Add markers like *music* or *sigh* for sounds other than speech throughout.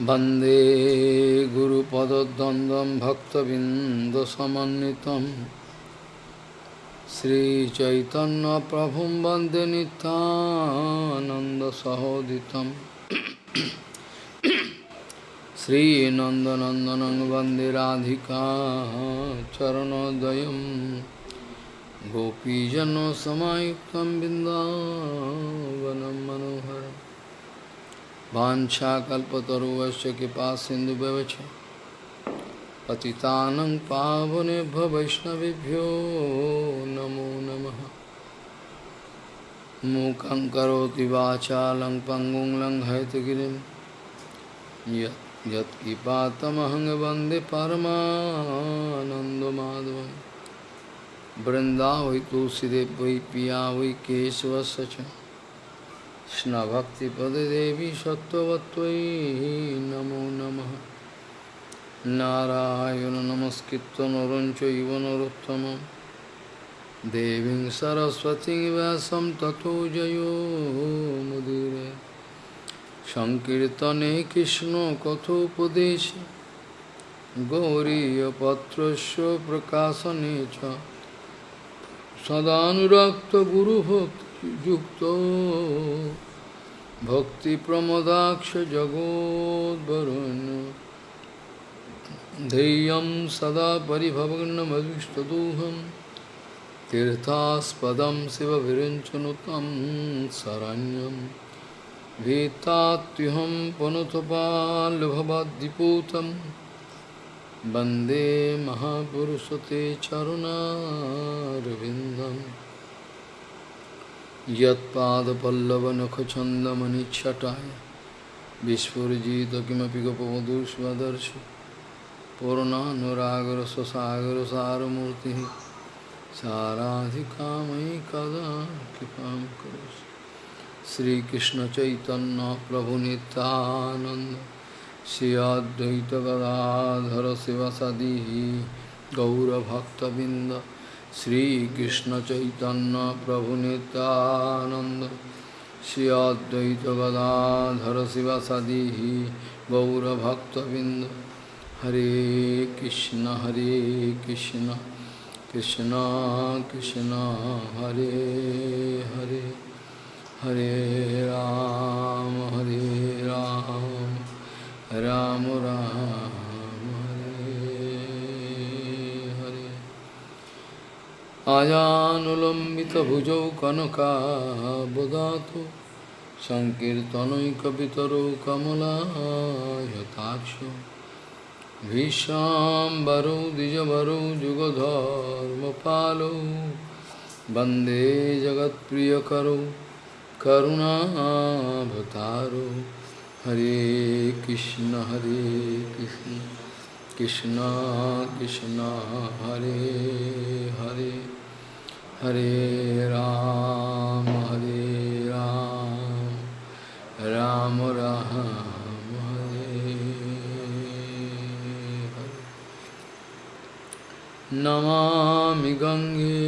वंदे गुरुपदद्वन्द्वं भक्तबिन्दसमन्वितं। श्रीचैतन्यप्रभुं वंदे नितानन्दसहोदितं श्रीनन्दनन्दनं वंदे राधिका चरणोदयं गोपीजनसमायुक्तं बिन्दावनं मनोहरम्। वाछाकल्पतरुवश्च कृपा सिन्धुव्यवच पतितानं पावनेभ्य वैष्णवेभ्यो नमो नमः। मूकं करोति वाचालं पङ्गुं यत् वृन्दावै तुलसीदेव वै पिया वै केशवस्य च। কৃষ্ণভক্তিপদেদেবী সত্যবত্তৈ নমো নমঃ। নারায়ণ নমস্কৃত নরঞ্চৈব নরোত্তম। দেবীং সরস্বতী ব্যাসম তথো জয়োমুদিরে সংকীর্তনে কৃষ্ণ কথোপদেশ। গৌরীপত্রস্য প্রকাশনে চ। সদানুরক্ত গুরুভক্তি युक्तो भक्तिप्रमदाक्षजगोद्वरुन्। धैर्यं सदा परिभवग्नमदुष्टदोहं तीर्थास्पदं शिवभिरिञ्चनुतं शरण्यं। वेत्तात्युहं पुनुतपाल्भवाद्दिपूतं वंदे महापुरुष ते चरुणारविन्दम्। यत्पादपल्लवनखचन्दमनिच्छटाय विस्फुरिजित किमपि गोपवधूष्वदर्शि पूर्णानुरागरससागरसारमूर्तिः साराधिकामयि कदा कृपां करोसि श्रीकृष्णचैतन्यप्रभुनितानन्द श्री अद्वैतगदाधर शिवसदिः गौरभक्तबिन्द श्रीकृष्ण चैतन्य प्रभु नित्यानंद श्री अद्वैत गदाधर शिवसदी गौरभक्तबिंद हरे कृष्ण हरे कृष्ण कृष्ण कृष्ण हरे हरे हरे राम हरे राम राम राम आजानुलम्बितभुजौ আজানুলম্বিত আজানুলম্বিতভুজৌ কনকাবদাতু সংকীর্তনৈকবিতরৌ কমলায়তাক্ষ ভীষাম্বরৌ দ্বিজবরৌ যুগধর্মপালৌ বন্দে জগৎপ্রিয়করৌ করুণাভতারৌ হরে কৃষ্ণ হরে কৃষ্ণ কৃষ্ণ কৃষ্ণ হরে হরে हरे राम हरे राम राम राम, हरे नमामि गंगे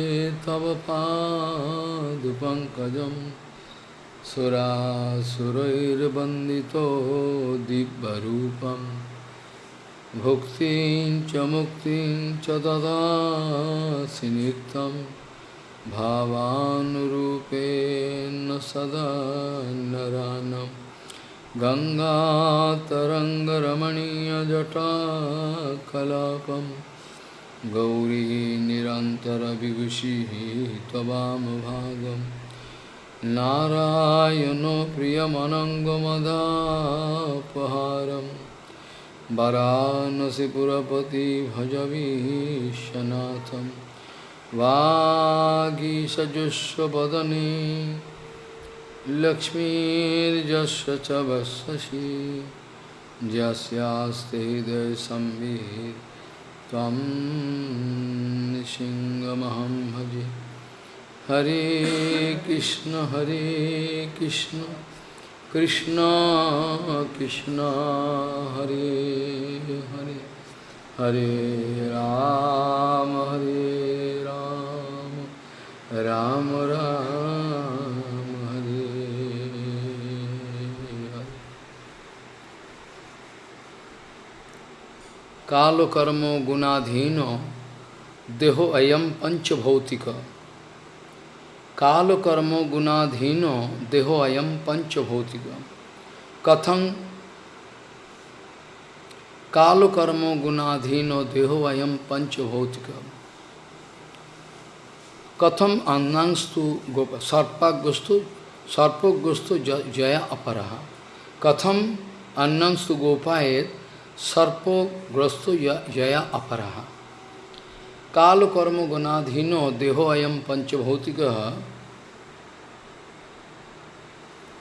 तव पादपङ्कजं सुरासुरैर्वन्दितो दिव्यरूपम् भुक्तिं च मुक्तिं च ददासि नित्यम्। भावानुरूपेण सदा नरानं। गङ्गातरङ्गरमणीयजटाकलापं। गौरी निरन्तरविभूषिः त्ववामभागं नारायणो प्रियमनङ्गमदापहारं। वरानसिपुरपति भजवीशनाथम्। वागीषजुष्वदने लक्ष्मीर्जस्य च वससि यस्यास्ते हृदयसंवित् त्वं सिंहमहं भजे। हरे कृष्ण हरे कृष्ण कृष्ण कृष्ण, हरे हरे। हरे राम, हरे राम राम, हरे। काल कर्म गुणाधीन, देहो अयम पंचभौतिक। काल कर्म गुणाधीन, देहो अयम पंचभौतिक। कथं? काल कर्म गुणाधीन, देहो अयम पंचभौतिक। Katham annangstu sarpagustu sarpagustu jaya aparaha. Katham annangstu gopayet sarpagustu jaya aparaha. काल कर्म गुणाधीनो देहो अयम पंचभौतिक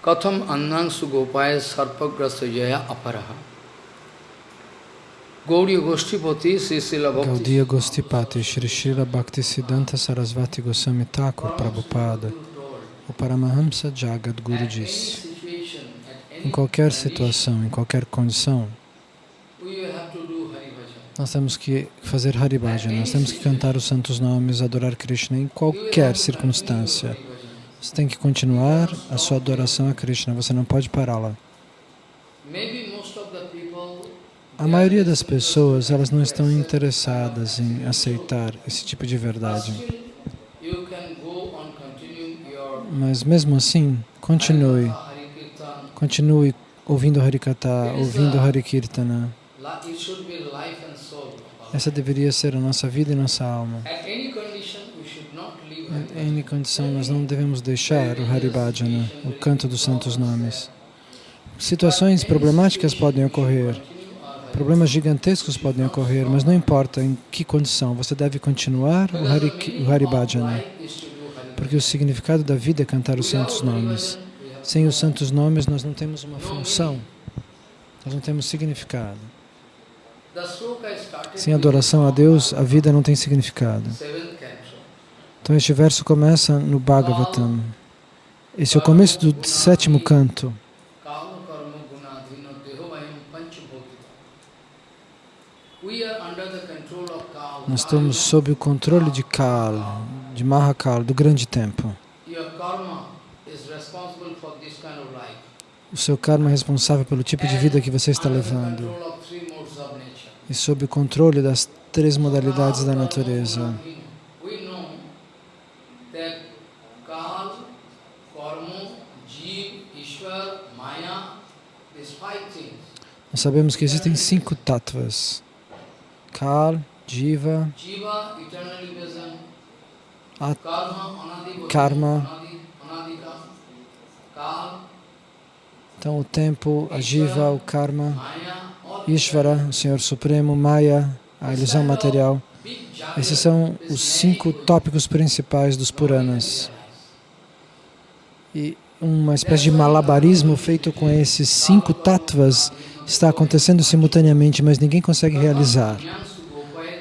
कथम अन्नांशु गोपाय सर्पग्रस्त जया अपरहा Gaudiya Goshtipati, Bhakti. Gaudiya Shri Srila Bhaktisiddhanta Sarasvati Goswami Thakur Prabhupada, o Paramahamsa Jagat Guru disse, em qualquer situação, em qualquer condição, nós temos que fazer Haribhajan, nós temos que cantar os santos nomes, adorar Krishna em qualquer circunstância. Você tem que continuar a sua adoração a Krishna, você não pode pará-la. A maioria das pessoas, elas não estão interessadas em aceitar esse tipo de verdade. Mas mesmo assim, continue. Continue ouvindo Harikata, ouvindo Harikirtana. Essa deveria ser a nossa vida e nossa alma. Em condição, nós não devemos deixar o Haribhajana, o canto dos santos nomes. Situações problemáticas podem ocorrer, Problemas gigantescos podem ocorrer, mas não importa em que condição, você deve continuar o, Hari, o Haribhajana, porque o significado da vida é cantar os santos nomes. Sem os santos nomes, nós não temos uma função, nós não temos significado. Sem adoração a Deus, a vida não tem significado. Então este verso começa no Bhagavatam. Esse é o começo do sétimo canto. Nós estamos sob o controle de Kal, de Mahakal, do grande tempo. O seu karma é responsável pelo tipo de vida que você está levando. E sob o controle das três modalidades da natureza. Nós sabemos que existem cinco tattvas. Kal, Jiva, At Karma, então o tempo, a Jiva, o Karma, Ishvara, o Senhor Supremo, Maya, a ilusão material. Esses são os cinco tópicos principais dos Puranas. E uma espécie de malabarismo feito com esses cinco tattvas está acontecendo simultaneamente, mas ninguém consegue realizar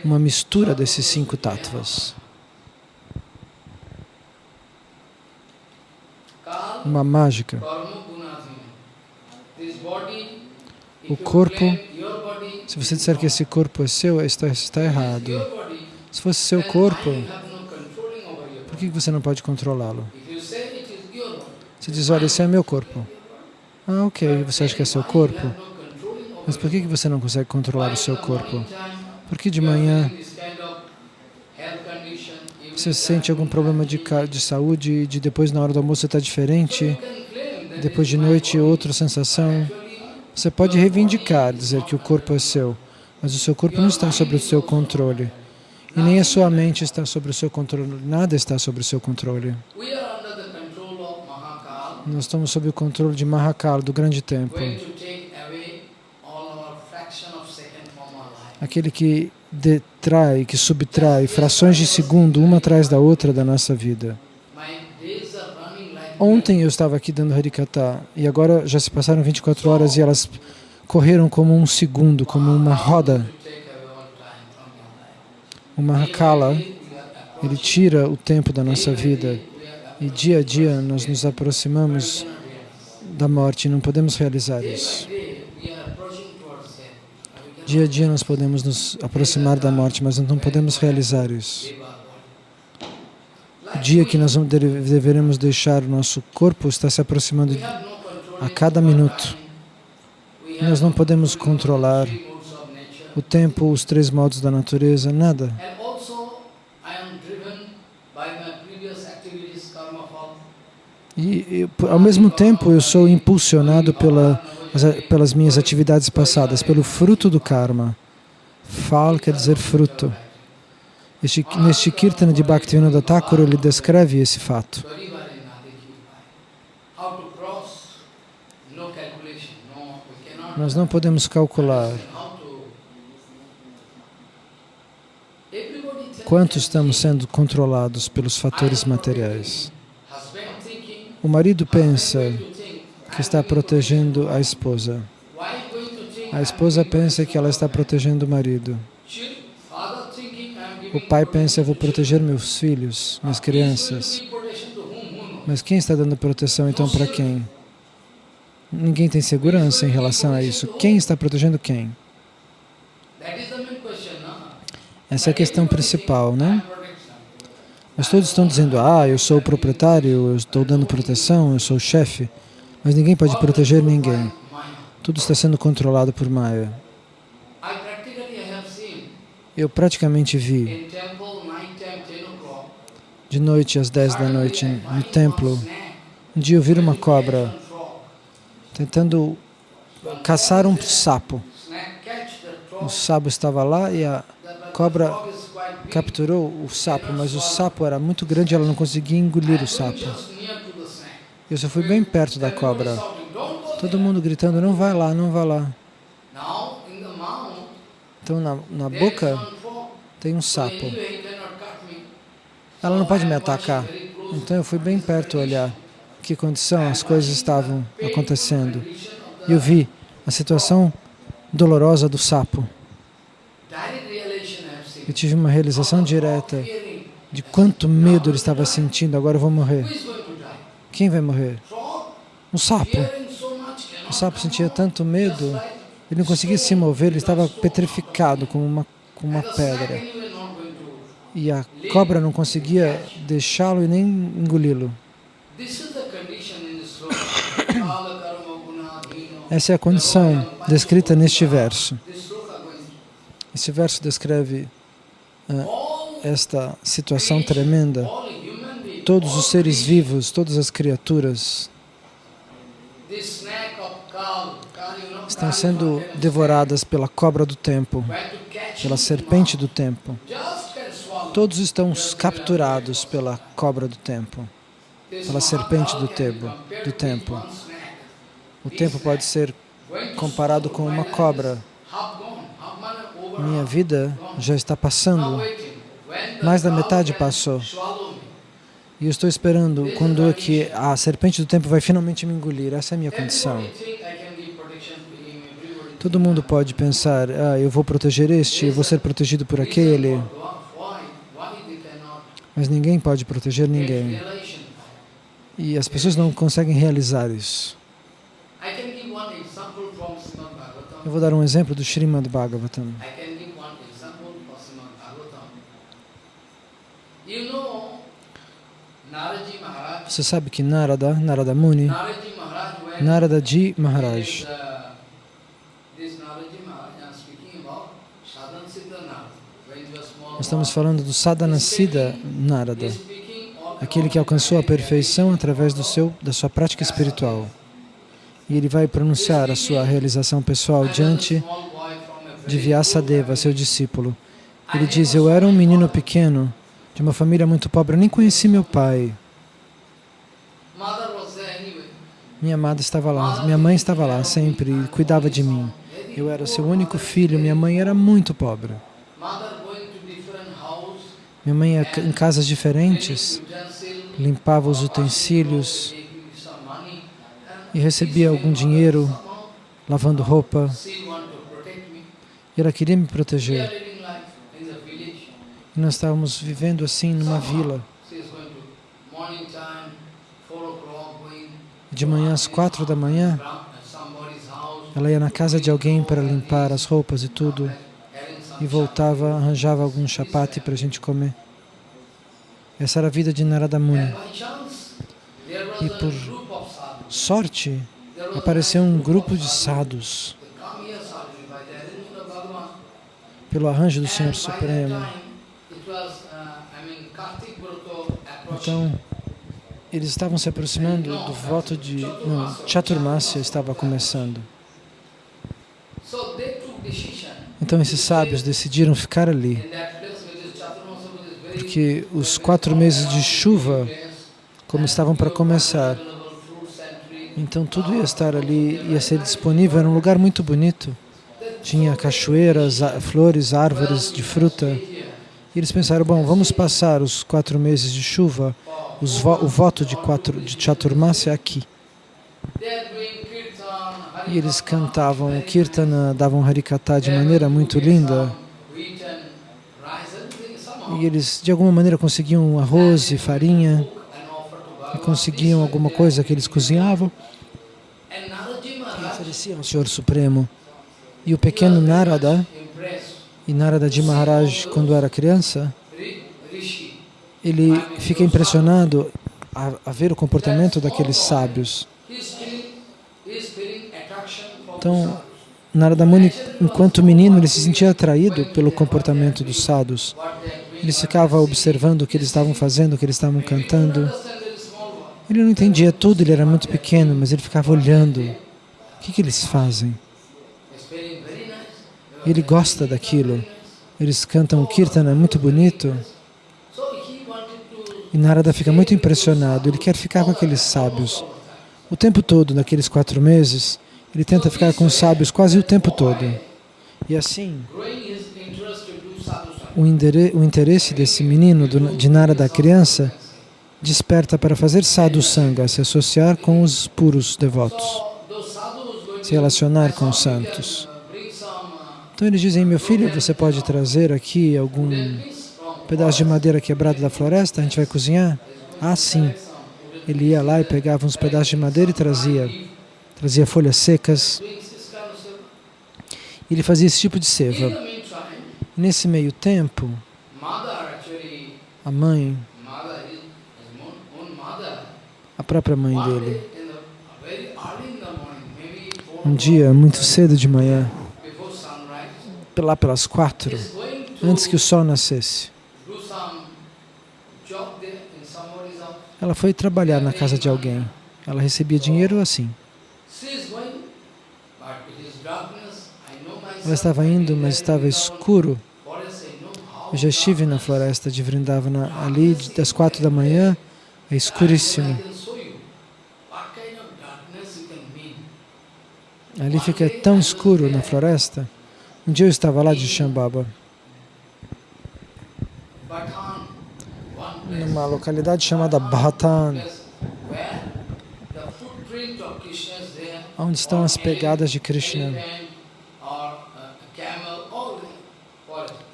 uma mistura desses cinco tattvas. Uma mágica. O corpo, se você disser que esse corpo é seu, está, está errado. Se fosse seu corpo, por que você não pode controlá-lo? Você diz, olha, esse é meu corpo. Ah, ok, você acha que é seu corpo? Mas por que você não consegue controlar o seu corpo? Porque de manhã você sente algum problema de, de saúde de depois na hora do almoço está diferente, depois de noite outra sensação. Você pode reivindicar, dizer que o corpo é seu, mas o seu corpo não está sob o seu controle. E nem a sua mente está sob o seu controle, nada está sob o seu controle. Nós estamos sob o controle de Mahakal, do grande tempo. aquele que detrai, que subtrai frações de segundo uma atrás da outra da nossa vida. Ontem eu estava aqui dando Harikata e agora já se passaram 24 horas e elas correram como um segundo, como uma roda. O Mahakala, ele tira o tempo da nossa vida e dia a dia nós nos aproximamos da morte, não podemos realizar isso. Dia a dia nós podemos nos aproximar da morte, mas não podemos realizar isso. O dia que nós deveremos deixar o nosso corpo está se aproximando a cada minuto. Nós não podemos controlar o tempo, os três modos da natureza, nada. E, ao mesmo tempo, eu sou impulsionado pela, as- pelas minhas atividades passadas, pelo fruto do karma. Fal quer dizer fruto. Este, neste Kirtana de Bhaktivinoda Thakur, ele descreve esse fato. Nós não podemos calcular quanto estamos sendo controlados pelos fatores materiais. O marido pensa que está protegendo a esposa. A esposa pensa que ela está protegendo o marido. O pai pensa, eu vou proteger meus filhos, minhas crianças. Mas quem está dando proteção então para quem? Ninguém tem segurança em relação a isso. Quem está protegendo quem? Essa é a questão principal, né? Mas todos estão dizendo, ah, eu sou o proprietário, eu estou dando proteção, eu sou o chefe. Mas ninguém pode proteger ninguém. Tudo está sendo controlado por Maya. Eu praticamente vi, in temple night time 10 o'clock. de noite às 10 da noite, no templo, um dia eu vi uma cobra tentando caçar um sapo. O sapo estava lá e a cobra capturou o sapo, mas o sapo era muito grande e ela não conseguia engolir o sapo. Eu só fui bem perto da cobra. Todo mundo gritando, não vai lá, não vai lá. Então na, na boca tem um sapo. Ela não pode me atacar. Então eu fui bem perto olhar que condição as coisas estavam acontecendo. E eu vi a situação dolorosa do sapo. Eu tive uma realização direta de quanto medo ele estava sentindo. Agora eu vou morrer. Quem vai morrer? Um sapo. O sapo sentia tanto medo, ele não conseguia se mover, ele estava petrificado como uma, como uma pedra. E a cobra não conseguia deixá-lo e nem engoli-lo. *coughs* Essa é a condição descrita neste verso. Esse verso descreve esta situação tremenda. Todos os seres vivos, todas as criaturas estão sendo devoradas pela cobra do tempo, pela serpente do tempo. Todos estão capturados pela cobra do tempo, pela serpente do compared Do tempo. O tempo pode ser comparado com uma cobra. Minha vida já está passando Mais da metade passou. e eu estou esperando quando é que a serpente do tempo vai finalmente me engolir. Essa é a minha condição. Todo mundo pode pensar, ah, eu vou proteger este, eu vou ser protegido por aquele, mas ninguém pode proteger ninguém. E as pessoas não conseguem realizar isso. Eu vou dar um exemplo do Srimad Bhagavatam. I can give one example from Srimad Bhagavatam. You know, Naraji Maharaj, Você sabe que Narada, Narada Muni, Narada Ji Maharaj, Siddha Narada, estamos falando do Narada, is speaking all aquele que alcançou a perfeição através do seu, da sua prática espiritual. E ele vai pronunciar a sua realização pessoal diante de Vyasadeva, seu discípulo. Ele diz, eu era um menino pequeno, de uma família muito pobre, eu nem conheci meu pai. Minha amada estava lá, minha mãe estava lá sempre e cuidava de mim. Eu era seu único filho, minha mãe era muito pobre. Minha mãe ia em casas diferentes, limpava os utensílios e recebia algum dinheiro lavando roupa. E ela queria me proteger. living life in the village. Nós estávamos vivendo assim numa vila. De manhã às quatro da manhã, ela ia na casa de alguém para limpar as roupas e tudo. e voltava, arranjava algum chapate para a gente comer. Essa era a vida de Narada Muni. E por sorte, apareceu um grupo de sadhus. pelo arranjo do Senhor Supremo. time, it was, uh, I mean, Kartik Broto approaching. Então, eles estavam se aproximando do voto de... Não, Chaturmasya estava começando. Então, esses sábios decidiram ficar ali, porque os quatro meses de chuva, como estavam para começar, então tudo ia estar ali, ia ser disponível. Era um lugar muito bonito. Tinha cachoeiras, flores, árvores de fruta. E eles pensaram, bom, vamos passar os quatro meses de chuva, vo o voto de, quatro, de Chaturmasya aqui. E eles cantavam o Kirtana, davam Harikata de maneira muito linda. E eles, de alguma maneira, conseguiam arroz e farinha, e conseguiam alguma coisa que eles cozinhavam e ofereciam ao Senhor Supremo. E o pequeno Narada, e Narada de Maharaj, quando era criança, ele fica impressionado a, a ver o comportamento daqueles sábios. Então, Narada Muni, enquanto menino, ele se sentia atraído pelo comportamento dos sadhus. Ele ficava observando o que eles estavam fazendo, o que eles estavam cantando. Ele não entendia tudo, ele era muito pequeno, mas ele ficava olhando. O que, que eles fazem? Ele gosta daquilo. Eles cantam Kirtana, é muito bonito. E Narada fica muito impressionado. Ele quer ficar com aqueles sábios. O tempo todo, naqueles quatro meses, ele tenta ficar com os sábios quase o tempo todo. E assim, o, o interesse desse menino, do- de Narada, criança, desperta para fazer sadhu sangha, se associar com os puros devotos, se relacionar com os santos. Então eles dizem, meu filho, você pode trazer aqui algum pedaço de madeira quebrado da floresta, a gente vai cozinhar? Ah, sim. Ele ia lá e pegava uns pedaços de madeira e trazia. Trazia folhas secas. Ele fazia esse tipo de seva. Nesse meio tempo, a mãe, a própria mãe dele, um dia, muito cedo de manhã, lá pelas quatro, antes que o sol nascesse, ela foi trabalhar na casa de alguém. Ela recebia dinheiro assim. Ela estava indo, mas estava escuro. Eu já estive na floresta de Vrindavana ali das quatro da manhã, é escuríssimo. Ali fica tão escuro na floresta. Um dia eu estava lá de Shambhava, numa localidade chamada Bhatan, onde estão as pegadas de Krishna.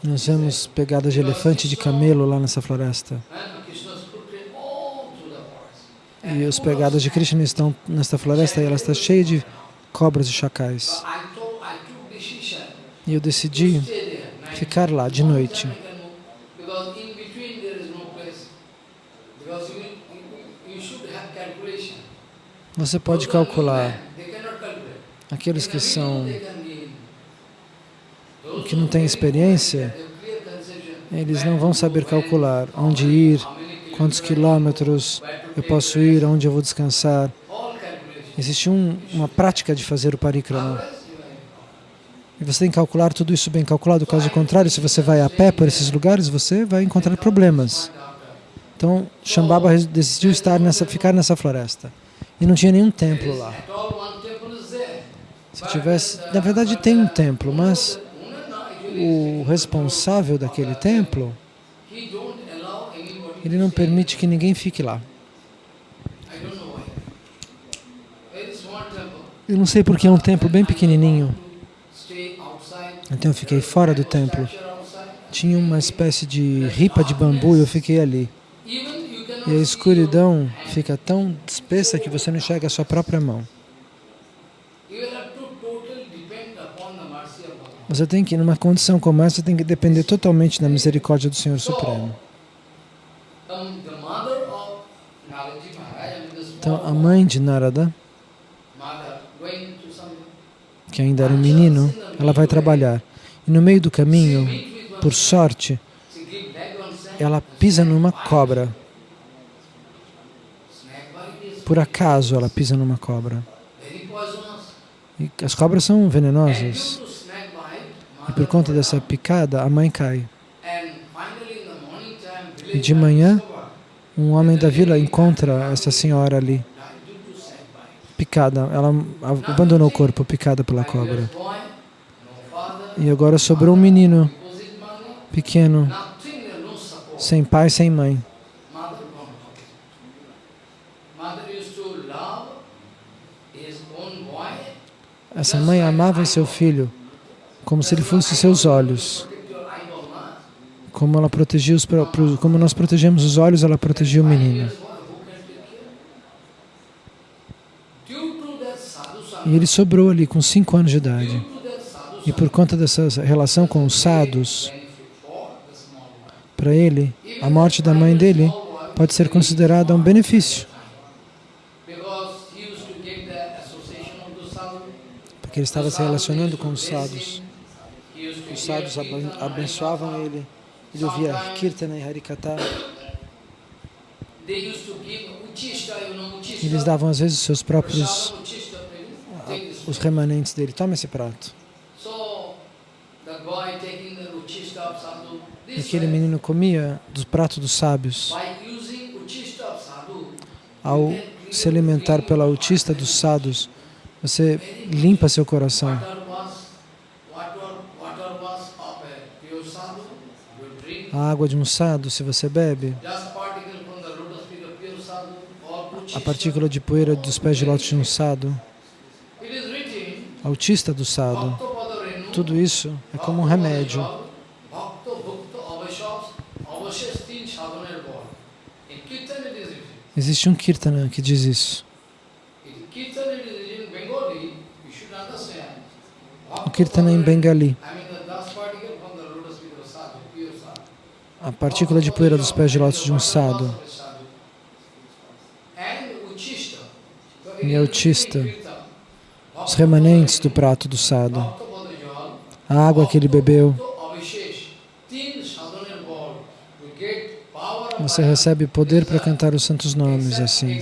Nós vemos pegadas de elefante e de camelo lá nessa floresta. E as pegadas de Krishna estão nesta floresta e ela está cheia de cobras e chacais. E eu decidi ficar lá de noite. Você pode calcular. Aqueles que são que não têm experiência, eles não vão saber calcular onde ir, quantos quilômetros eu posso ir, onde eu vou descansar. Existe um, uma prática de fazer o parikrama. E você tem que calcular tudo isso bem calculado, caso contrário, se você vai a pé por esses lugares, você vai encontrar problemas. Então, Shambhava decidiu estar nessa, ficar nessa floresta. E não tinha nenhum templo lá. Se tivesse, na verdade tem um templo, mas o responsável daquele templo, ele não permite que ninguém fique lá. Eu não sei porque é um templo bem pequenininho. Então eu fiquei fora do templo. Tinha uma espécie de ripa de bambu e eu fiquei ali. E a escuridão fica tão espessa que você não enxerga a sua própria mão. Você tem que, numa condição como essa, tem que depender totalmente da misericórdia do Senhor Supremo. Então, a mãe de Narada, que ainda era um menino, ela vai trabalhar. E no meio do caminho, por sorte, ela pisa numa cobra. Por acaso ela pisa numa cobra. E as cobras são venenosas. E por conta dessa picada, a mãe cai. E de manhã, um homem da vila encontra essa senhora ali, picada. Ela abandonou o corpo, picada pela cobra. E agora sobrou um menino pequeno, sem pai, sem mãe. Essa mãe amava seu filho como se ele fosse seus olhos. Como ela protegia os como nós protegemos os olhos, ela protegia o menino. E ele sobrou ali com cinco anos de idade. E por conta dessa relação com os sadhus, para ele, a morte da mãe dele pode ser considerada um benefício. Porque ele estava se relacionando com os sadhus. Os sadhus abençoavam ele. Ele ouvia Kirtana e Harikata. Eles davam às vezes seus próprios os remanentes dele. Toma esse prato. E aquele menino comia do prato dos sábios. Ao se alimentar pela autista dos sadhus, você limpa seu coração. A água de um sadhu, se você bebe, a partícula de poeira dos pés de lótus de um sadhu, autista do sadhu, tudo isso é como um remédio. Existe um kirtana que diz isso. O kirtana em Bengali. A partícula de poeira dos pés de lótus de um sadhu. E a autista os remanentes do prato do sadhu, a água que ele bebeu. Você recebe poder para cantar os santos nomes assim.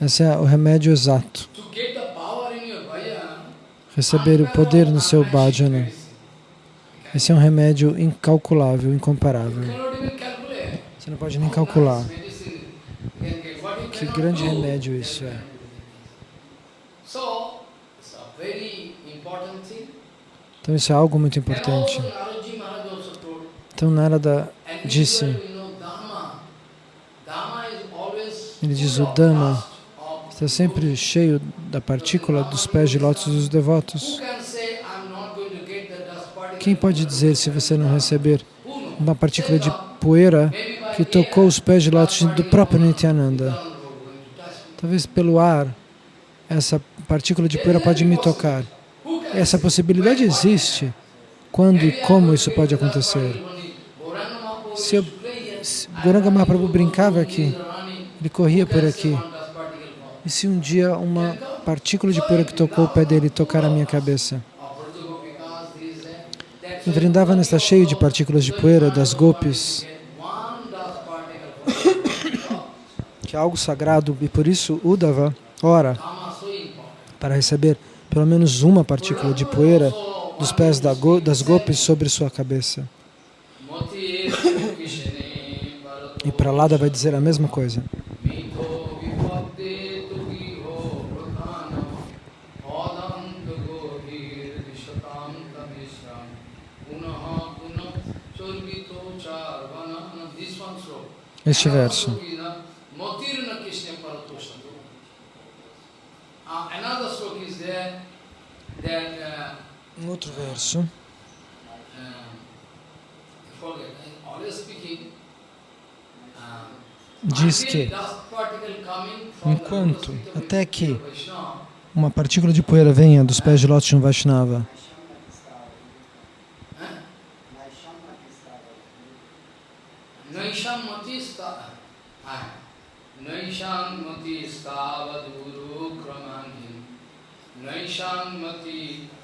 Esse é o remédio exato. Receber o poder no seu bhajana. Esse é um remédio incalculável, incomparável. Você não pode nem calcular. Que grande remédio isso é. Então isso é algo muito importante. Então Narada disse, ele diz o Dhamma está sempre cheio da partícula dos pés de lótus dos devotos. Quem pode dizer se você não receber uma partícula de poeira que tocou os pés de lótus do próprio Nityananda? Talvez pelo ar, essa partícula de poeira pode me tocar. Essa possibilidade existe. Quando e como isso pode acontecer? Se, eu, se Goranga Mahaprabhu brincava aqui, ele corria por aqui, e se um dia uma partícula de poeira que tocou o pé dele tocar a minha cabeça? O Vrindavan está cheio de partículas de poeira das gopis, *coughs* que é algo sagrado, e por isso Uddhava ora para receber pelo menos uma partícula de poeira dos pés das gopis sobre sua cabeça. E Pralada vai dizer a mesma coisa. Este verso. Outro verso. Diz que, enquanto, até que uma partícula de poeira venha dos pés de lótus de um Vaishnava, Naishamati savaduru pramani Krishnattanarthapagamo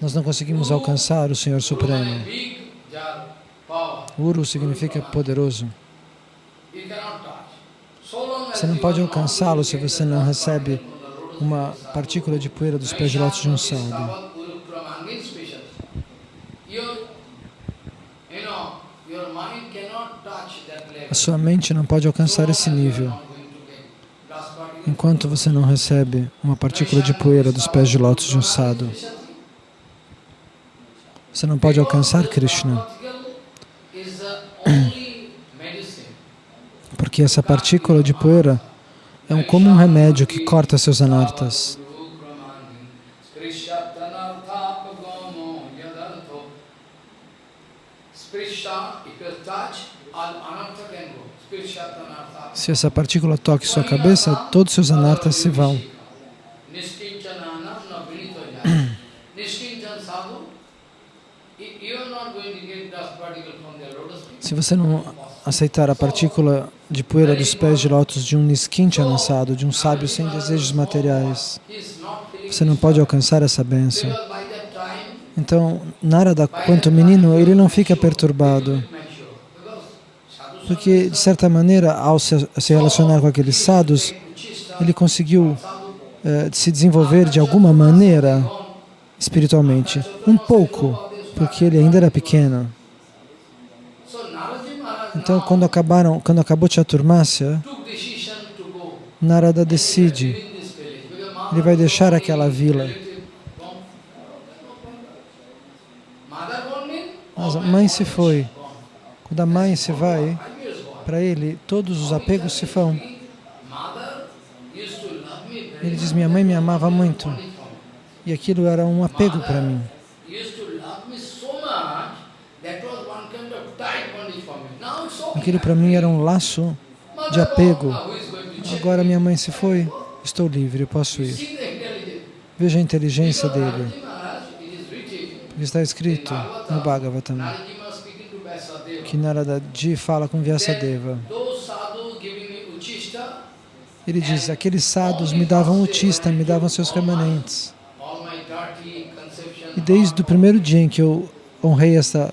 nós não conseguimos alcançar o Senhor Supremo. Uru significa poderoso. Você não pode alcançá-lo se você não recebe uma partícula de poeira dos pés de lótus de um sábio. A sua mente não pode alcançar esse nível enquanto você não recebe uma partícula de poeira dos pés de lótus de um sábio. Você não pode alcançar Krishna, porque essa partícula de poeira é um, como um remédio que corta seus anartas. Se essa partícula toque sua cabeça, todos seus anartas se vão. Se você não aceitar a partícula de poeira dos pés de lótus de um niskinchana assado, de um sábio sem desejos materiais, você não pode alcançar essa bênção. Então, Narada, quanto menino, ele não fica perturbado, porque, de certa maneira, ao se relacionar com aqueles sadhus, ele conseguiu eh, se desenvolver de alguma maneira espiritualmente, um pouco, porque ele ainda era pequeno. Então, quando acabaram, quando acabou Chaturmasya, Narada decide, ele vai deixar aquela vila. Mas a mãe se foi. Quando a mãe se vai, para ele, todos os apegos se vão. Ele diz, minha mãe me amava muito. E aquilo era um apego para mim. Aquilo para mim era um laço de apego. Agora minha mãe se foi, estou livre, eu posso ir. Veja a inteligência dele. Porque está escrito no Bhagavatam que Narada Ji fala com Vyasadeva. Ele diz, aqueles sadhus me davam utista, me davam seus remanentes. E desde o primeiro dia em que eu honrei essa,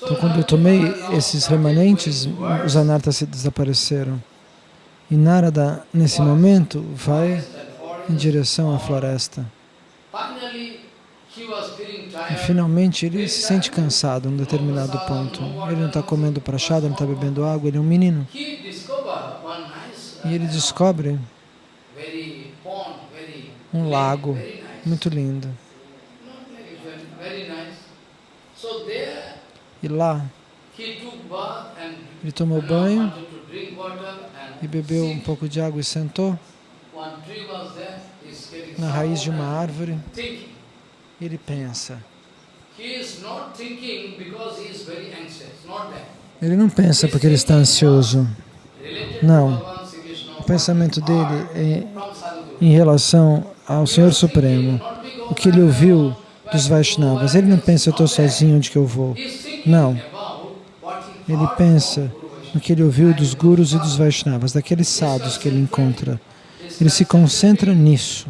Então, quando eu tomei esses remanentes, os anartas desapareceram. E Narada, nesse momento, vai em direção à floresta. E finalmente ele se sente cansado em um determinado ponto. Ele não está comendo prachada, não está bebendo água, ele é um menino. E ele descobre um lago muito lindo. E lá, ele tomou banho e bebeu um pouco de água e sentou na raiz de uma árvore. Ele pensa. Ele não pensa porque ele está ansioso. Não. O pensamento dele é em relação ao Senhor Supremo. O que ele ouviu dos Vaishnavas. Ele não pensa, eu estou sozinho, onde que eu vou? Não. Ele pensa no que ele ouviu dos gurus e dos Vaishnavas, daqueles sadhus que ele encontra. Ele se concentra nisso.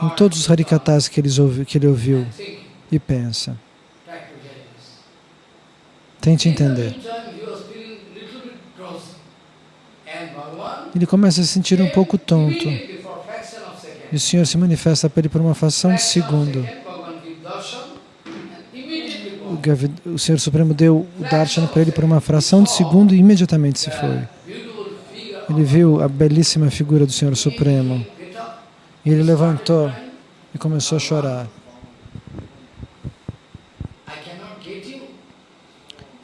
Em todos os harikatas que, ouvi, que ele ouviu e pensa. Tente entender. Ele começa a se sentir um pouco tonto. E o Senhor se manifesta para ele por uma fração de segundo. O Senhor Supremo deu o darshan para ele por uma fração de segundo e imediatamente se foi. Ele viu a belíssima figura do Senhor Supremo. E ele levantou e começou a chorar.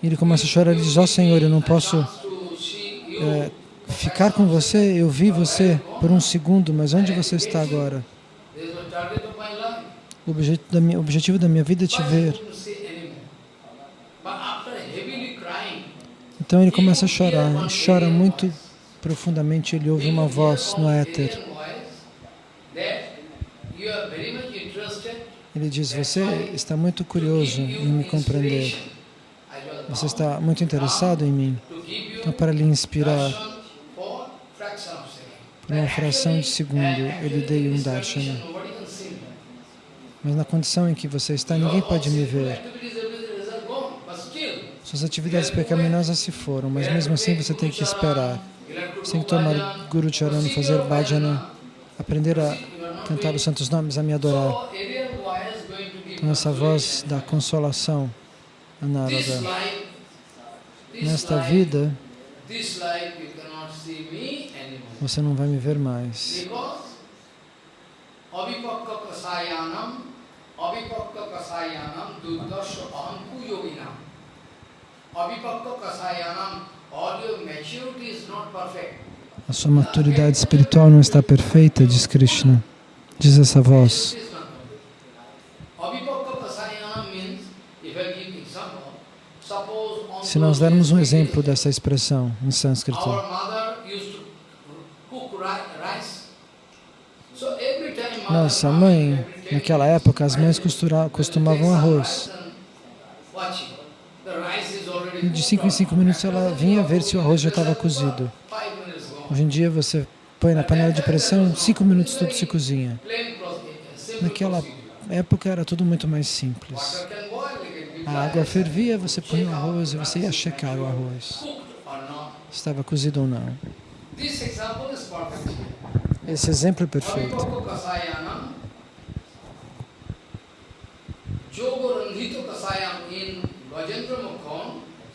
E ele começa a chorar e diz, ó oh, Senhor, eu não posso é, ficar com você, eu vi você por um segundo, mas onde você está agora? O objetivo da minha, objetivo da minha vida é te ver. Então ele começa a chorar, chora muito profundamente, ele ouve uma voz no éter. Ele diz, você está muito curioso em me compreender. Você está muito interessado em mim. Então, para lhe inspirar, por uma fração de segundo, ele dei um darshana. Mas na condição em que você está, ninguém pode me ver. Suas atividades pecaminosas se foram, mas mesmo assim você tem que esperar. Você tem que tomar Guru Charan, fazer bhajana, aprender a cantar os santos nomes, a me adorar. Então essa voz da consolação, a Narada. Nesta vida, você não vai me ver mais. A sua maturidade espiritual não está perfeita, diz Krishna. Diz essa voz. Se nós dermos um exemplo dessa expressão em sânscrito, nossa mãe, naquela época, as mães costumavam arroz. De 5 em 5 minutos ela vinha ver se o arroz já estava cozido. Hoje em dia você põe na panela de pressão, em 5 minutos tudo se cozinha. Naquela época era tudo muito mais simples. A água fervia, você põe o arroz e você ia checar o arroz. Estava cozido ou não. Esse exemplo é perfeito.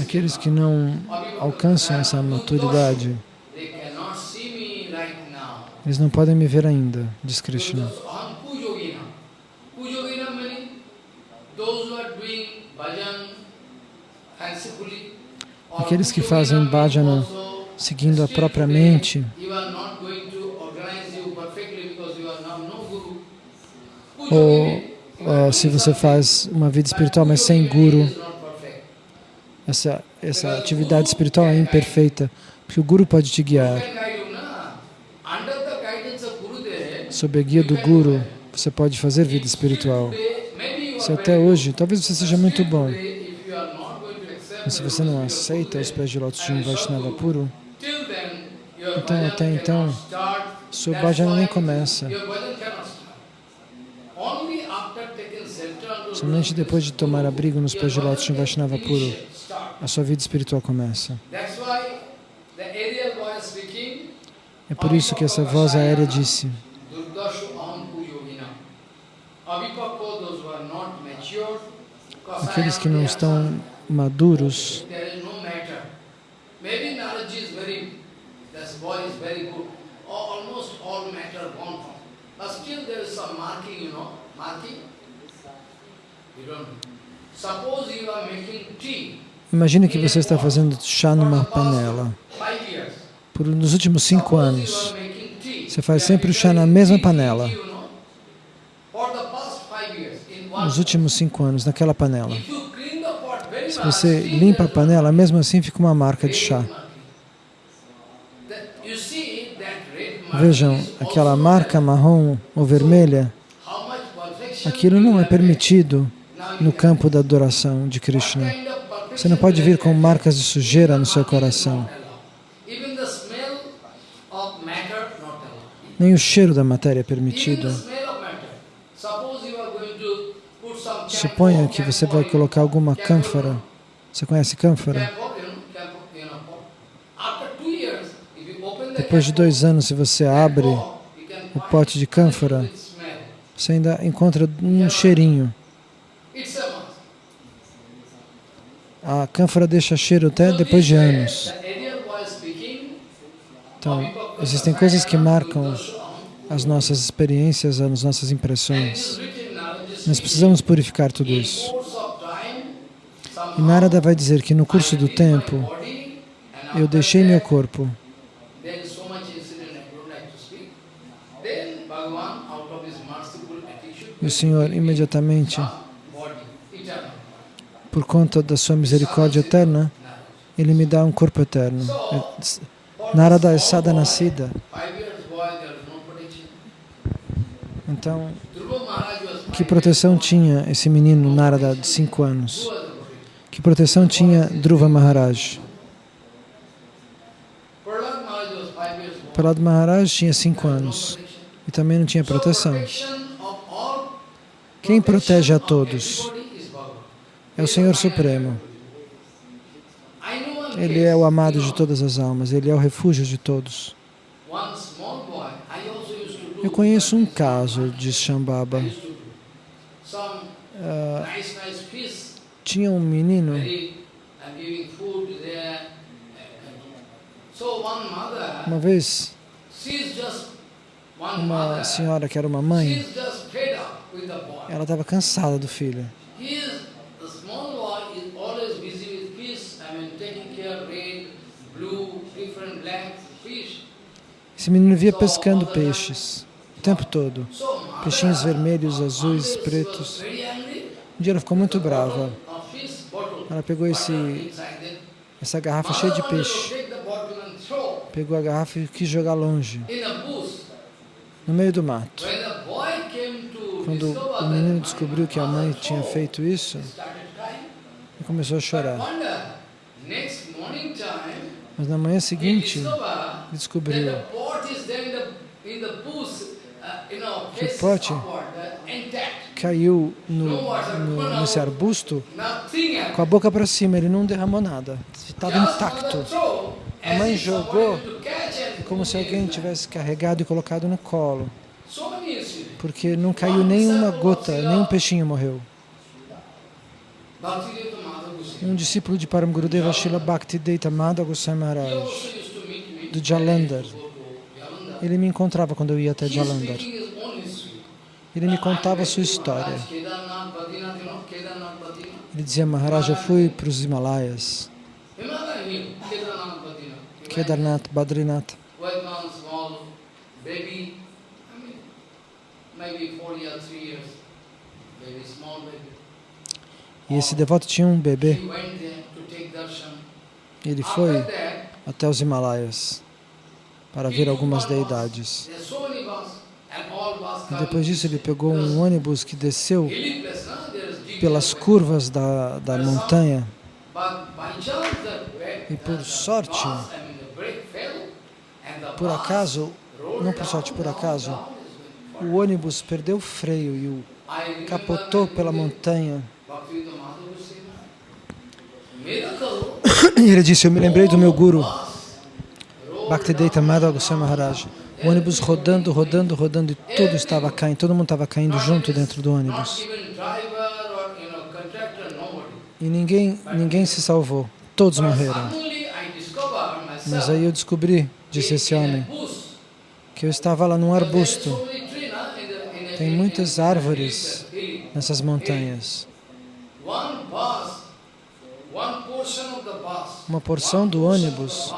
Aqueles que não alcançam essa maturidade, eles não podem me ver ainda, diz Krishna. Aqueles que fazem bhajana seguindo a própria mente, ou uh, se você faz uma vida espiritual, mas sem guru, essa, essa atividade espiritual é imperfeita, porque o guru pode te guiar. Sob a guia do guru, você pode fazer vida espiritual. Se até hoje, talvez você seja muito bom, mas se você não aceita os pés de lótus de um Vaishnava puro, então até então, seu bhajana nem começa. Somente depois de tomar abrigo nos pés de lótus de um Vaishnava puro, a sua vida espiritual começa. É por isso que essa voz aérea disse, aqueles que não estão maduros, Imagine que você está fazendo chá numa panela. Por nos últimos cinco anos, você faz sempre o chá na mesma panela. Nos últimos cinco anos, naquela panela. Se você limpa a panela, mesmo assim fica uma marca de chá. Vejam, aquela marca marrom ou vermelha, aquilo não é permitido no campo da adoração de Krishna. Você não pode vir com marcas de sujeira no seu coração. Nem o cheiro da matéria é permitido. Suponha que você vai colocar alguma cânfora. Você conhece cânfora? Depois de dois anos, se você abre o pote de cânfora, você ainda encontra um cheirinho. A cânfora deixa cheiro até depois de anos. Então, existem coisas que marcam as nossas experiências, as nossas impressões. Nós precisamos purificar tudo isso. E Narada vai dizer que no curso do tempo, eu deixei meu corpo. E o Senhor imediatamente por conta da sua misericórdia eterna, Ele me dá um corpo eterno. Narada é sada nascida. Então, que proteção tinha esse menino Narada de cinco anos? Que proteção tinha Dhruva Maharaj? Prahlad Maharaj tinha cinco anos e também não tinha proteção. Quem protege a todos? É o Senhor Supremo. Ele é o amado de todas as almas, Ele é o refúgio de todos. Eu conheço um caso de Shambhava. Uh, tinha um menino uma vez uma senhora que era uma mãe ela estava cansada do filho Esse menino via pescando peixes o tempo todo. Peixinhos vermelhos, azuis, pretos. Um dia ela ficou muito brava. Ela pegou esse, essa garrafa cheia de peixe. Pegou a garrafa e quis jogar longe, no meio do mato. Quando o menino descobriu que a mãe tinha feito isso, ele começou a chorar. Mas na manhã seguinte, descobriu que o pote caiu no, no, nesse arbusto com a boca para cima, ele não derramou nada, estava intacto. A mãe jogou como se alguém tivesse carregado e colocado no colo, porque não caiu nenhuma gota, nenhum peixinho morreu. Um discípulo de Param Gurudeva, Srila Bhakti Deita Madha Goswami Maharaj, do Jalandhar, ele me encontrava quando eu ia até Jalandhar. Ele me contava a sua história. Ele dizia, Maharaj, eu fui para os Himalaias. Kedarnath, Badrinath. E esse devoto tinha um bebê. Ele foi até os Himalaias para ver algumas deidades. E depois disso ele pegou um ônibus que desceu pelas curvas da, da montanha. E por sorte, por acaso, não por sorte, por acaso, o ônibus perdeu o freio e o capotou pela montanha. *coughs* E ele disse, eu me lembrei do meu guru, Bhaktivedanta Madhava Goswami Maharaj. O ônibus rodando, rodando, rodando e tudo estava caindo, todo mundo estava caindo junto dentro do ônibus. E ninguém, ninguém se salvou, todos morreram. Mas aí eu descobri, disse esse homem, que eu estava lá num arbusto. Tem muitas árvores nessas montanhas. Uma porção do ônibus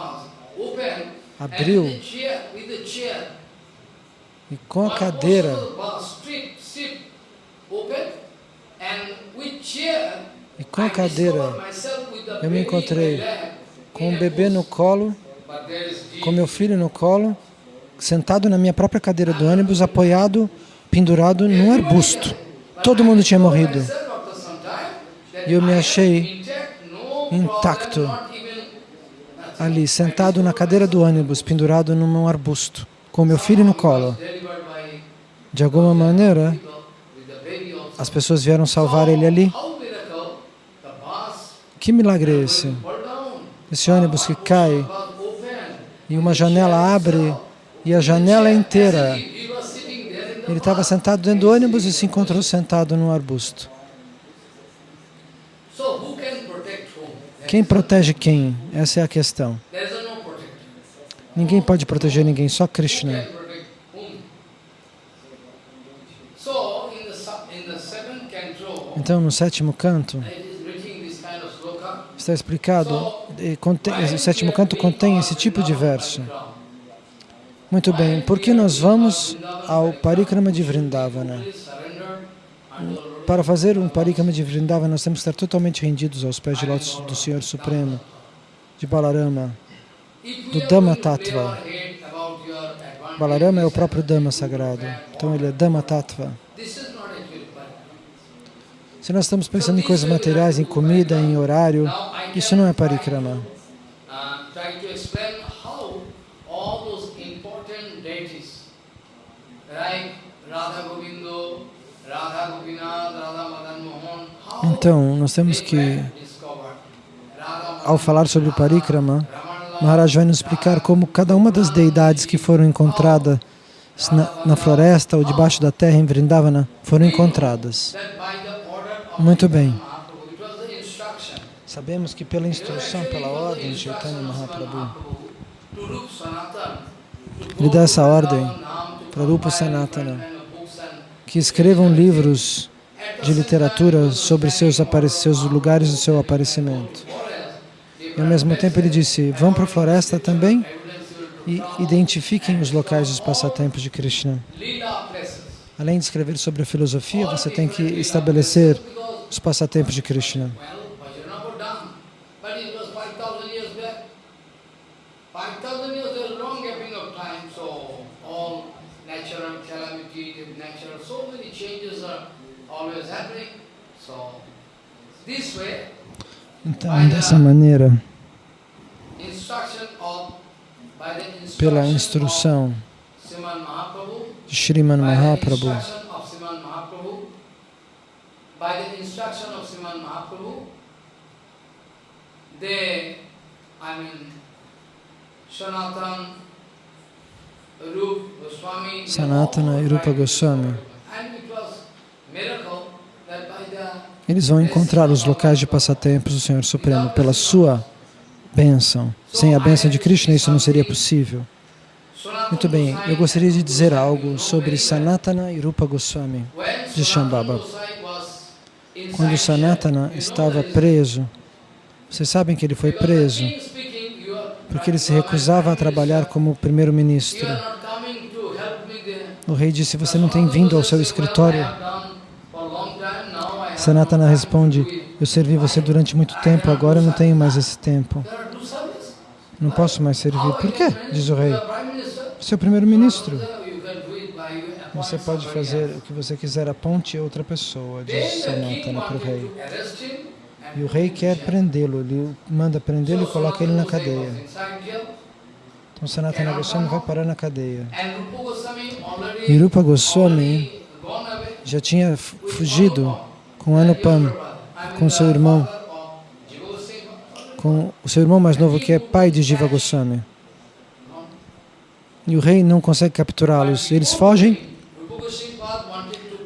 abriu. E com a cadeira. E com a cadeira. eu me encontrei com um bebê no colo, com meu filho no colo, sentado na minha própria cadeira do ônibus, apoiado, pendurado num arbusto. Todo mundo tinha morrido. E eu me achei intacto ali, sentado na cadeira do ônibus, pendurado num arbusto, com meu filho no colo. De alguma maneira, as pessoas vieram salvar ele ali. Que milagre é esse? Esse ônibus que cai e uma janela abre e a janela é inteira. Ele estava sentado dentro do ônibus e se encontrou sentado num arbusto. Quem protege quem? Essa é a questão. Ninguém pode proteger ninguém, só Krishna. Então, no sétimo canto, está explicado, o sétimo canto contém esse tipo de verso. Muito bem, por que nós vamos ao Parikrama de Vrindavana? Para fazer um Parikrama de Vrindavana, nós temos que estar totalmente rendidos aos pés de lótus do Senhor Supremo, de Balarama, do Dhamma Tattva. Balarama é o próprio Dhamma sagrado, então ele é Dhamma Tattva. Se nós estamos pensando em coisas materiais, em comida, em horário, isso não é parikrama. Então, nós temos que, ao falar sobre o parikrama, Maharaj vai nos explicar como cada uma das deidades que foram encontradas na, na floresta ou debaixo da terra em Vrindavana foram encontradas. Muito bem. Sabemos que pela instrução, pela ordem de Chaitanya Mahaprabhu, ele dá essa ordem para Rupa Sanatana, que escrevam livros de literatura sobre seus, seus lugares do seu aparecimento. E ao mesmo tempo ele disse, vão para a floresta também e identifiquem os locais dos passatempos de Krishna. Além de escrever sobre a filosofia, você tem que estabelecer os passatempos de Krishna. Então, dessa maneira, pela instrução de Sriman Mahaprabhu, by the they, I mean, Sanatana, Rupa Goswami, Sanatana e Rupa Goswami, eles vão encontrar os locais de passatempos do Senhor Supremo pela sua bênção. Sem a bênção de Krishna isso não seria possível. Muito bem, eu gostaria de dizer algo sobre Sanatana e Rupa Goswami de Shambhava. Quando Sanatana estava preso, vocês sabem que ele foi preso porque ele se recusava a trabalhar como primeiro-ministro. O rei disse, você não tem vindo ao seu escritório? Sanatana responde, eu servi você durante muito tempo, agora eu não tenho mais esse tempo. Não posso mais servir. Por quê? Diz o rei. Você é o primeiro-ministro. Você pode fazer o que você quiser, aponte outra pessoa, diz Sanatana para o rei. E o rei quer prendê-lo, ele manda prendê-lo e coloca ele na cadeia. Então Sanatana Goswami vai parar na cadeia. E Rupa Goswami já tinha fugido com Anupam, com seu irmão, com o seu irmão mais novo que é pai de Jiva Goswami. E o rei não consegue capturá-los. Eles fogem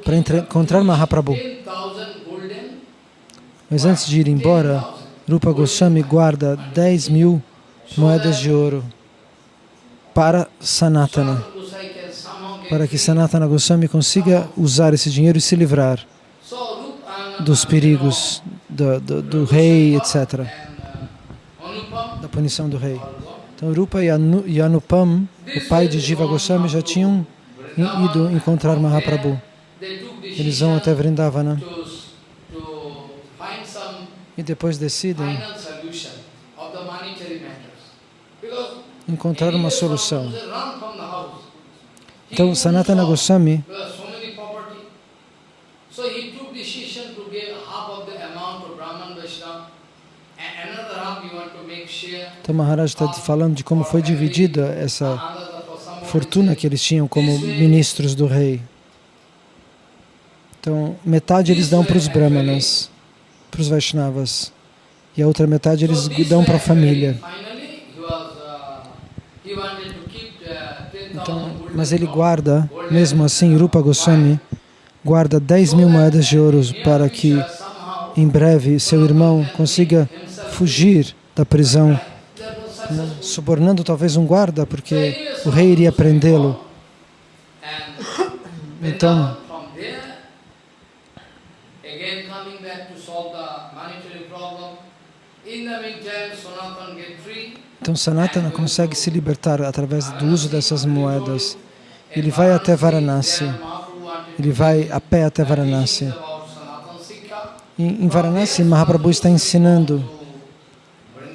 para encontrar Mahaprabhu. Mas antes de ir embora, Rupa Goswami guarda 10 mil moedas de ouro para Sanatana, para que Sanatana Goswami consiga usar esse dinheiro e se livrar dos perigos do, do, do rei, etc., da punição do rei. Então, Rupa e Anupam, o pai de Jiva Goswami, já tinham ido encontrar Mahaprabhu. Eles vão até Vrindavana e depois decidem encontrar uma solução. Então, Sanatana Goswami Então Maharaj está falando de como foi dividida essa fortuna que eles tinham como ministros do rei. Então, metade eles dão para os brahmanas, para os Vaishnavas, e a outra metade eles dão para a família. Finally, he was, he wanted to keep 10,000 Então, mas ele guarda, mesmo assim, Rupa Goswami guarda 10 mil moedas de ouro para que em breve seu irmão consiga fugir da prisão, né, subornando talvez um guarda, porque o rei iria prendê-lo. Então, então Sanatana consegue se libertar através do uso dessas moedas. Ele vai até Varanasi, ele vai a pé até Varanasi. Em Varanasi, Mahaprabhu está ensinando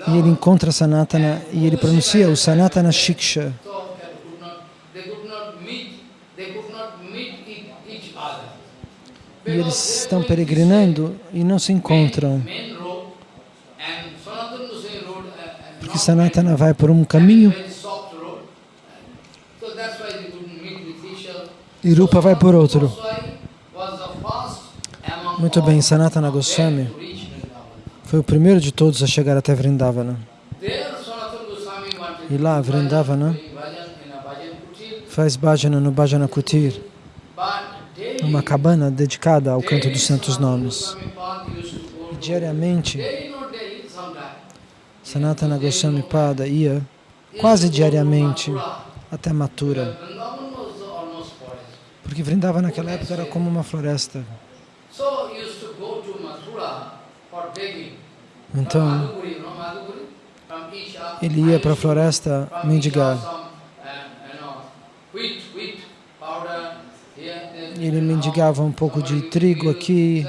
e ele encontra Sanatana e ele pronuncia o Sanatana Shiksha. E- eles estão peregrinando e não se encontram, porque Sanatana vai por um caminho e Rupa vai por outro. Muito bem, Sanatana Goswami. Foi o primeiro de todos a chegar até Vrindavana. E lá, Vrindavana, faz bhajana no Bhajana Kutir, uma cabana dedicada ao canto dos santos nomes. To- Diariamente. Sanatana Goswami Pada ia quase diariamente até Mathura, Vrindavan porque Vrindavana naquela época era como uma floresta. Então, ele ia para a floresta mendigar. Ele mendigava um pouco de trigo aqui.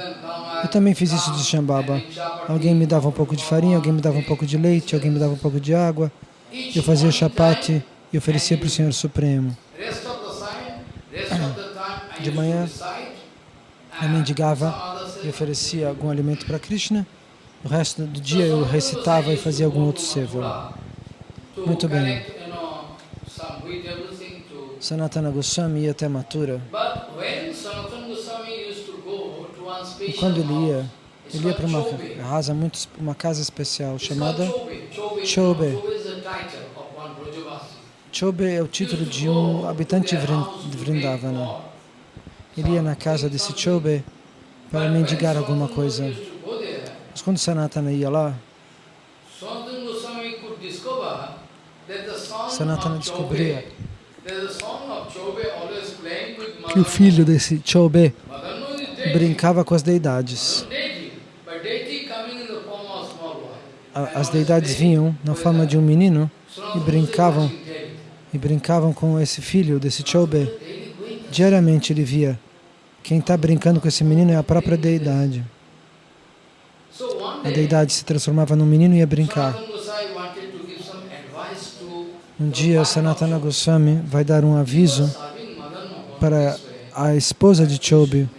Eu também fiz isso de Shambhava. Alguém me dava um pouco de farinha, alguém me dava um pouco de leite, alguém me dava um pouco de água. Eu fazia chapati e oferecia para o Senhor Supremo. I De manhã, Eu mendigava e oferecia algum alimento para Krishna. O resto do dia eu recitava e fazia algum outro seva. to Muito bem. Sanatana Goswami ia até Mathura. E quando ele ia, ele ia para uma casa muito, uma casa especial chamada Chobe. Chobe, é o título de um habitante de Vrindavana. Ele ia na casa desse Chobe para mendigar alguma coisa. Used to go there, Mas quando Sanatana ia lá, Sanatana descobria que o filho desse Chobe brincava com as deidades. As deidades vinham na forma de um menino e brincavam e brincavam com esse filho desse Chobe. Diariamente ele via quem está brincando com esse menino é a própria deidade. A deidade se transformava num menino e ia brincar. Um dia Sanatana Goswami vai dar um aviso para a esposa de na?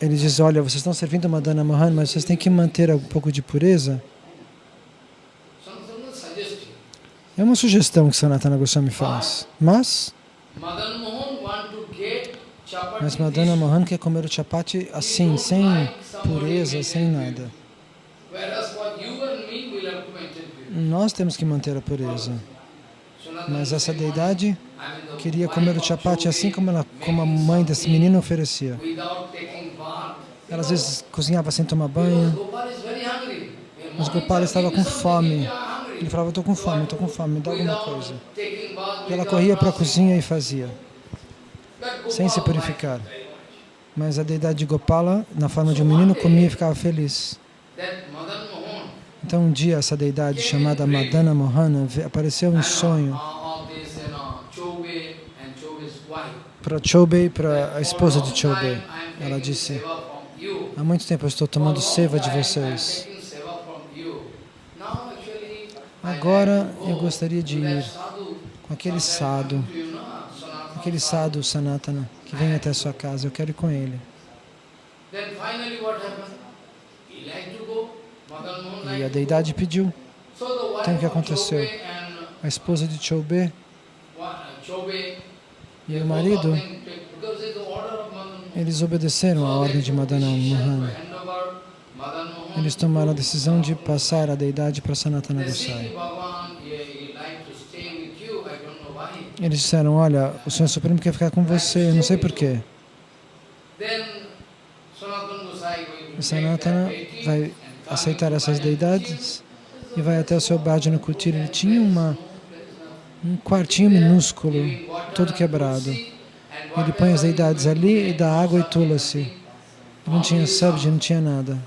Ele diz, olha, vocês estão servindo Madana Mohan, mas vocês têm que manter um pouco de pureza. É uma sugestão que Sanatana Goswami faz. Mas, mas Madana Mohan quer comer o chapati assim, sem pureza, sem nada. Nós temos que manter a pureza. Mas essa deidade "I mean, the queria comer o chapati assim como, ela, como a mãe desse menino oferecia. Ela às vezes cozinhava sem tomar banho. Mas Morning, Gopal estava com fome. Ele falava, estou com fome, estou com fome, me dá alguma coisa. E ela corria para a cozinha e fazia, sem se purificar. Mas a deidade de Gopala, na forma de um menino, comia e ficava feliz. Então um dia essa deidade chamada Madana Mohana apareceu em sonho para Chobe para a esposa de Chobe. Ela disse, há muito tempo eu estou tomando seva de vocês. Agora eu go gostaria de ir com aquele sado, aquele sado Sanatana. Que venha até a sua casa, eu quero ir com ele. E a deidade pediu. Então o que aconteceu? Chobe A esposa de Choube uh, Chobe, e o marido, eles obedeceram à ordem de Madana Mohan. Eles to tomaram a decisão de passar a deidade para Sanatana Gosai. Bhagavan, he, he like to stay with you, I don't know why. Eles disseram, olha, o Senhor Supremo quer ficar com você, eu não sei porquê. Sanatana vai aceitar essas deidades e vai até o seu Bhajana Kutir. Ele tinha uma, um quartinho minúsculo, todo quebrado. Ele põe as deidades ali e dá água e everything. Não tinha sabji, não tinha nada.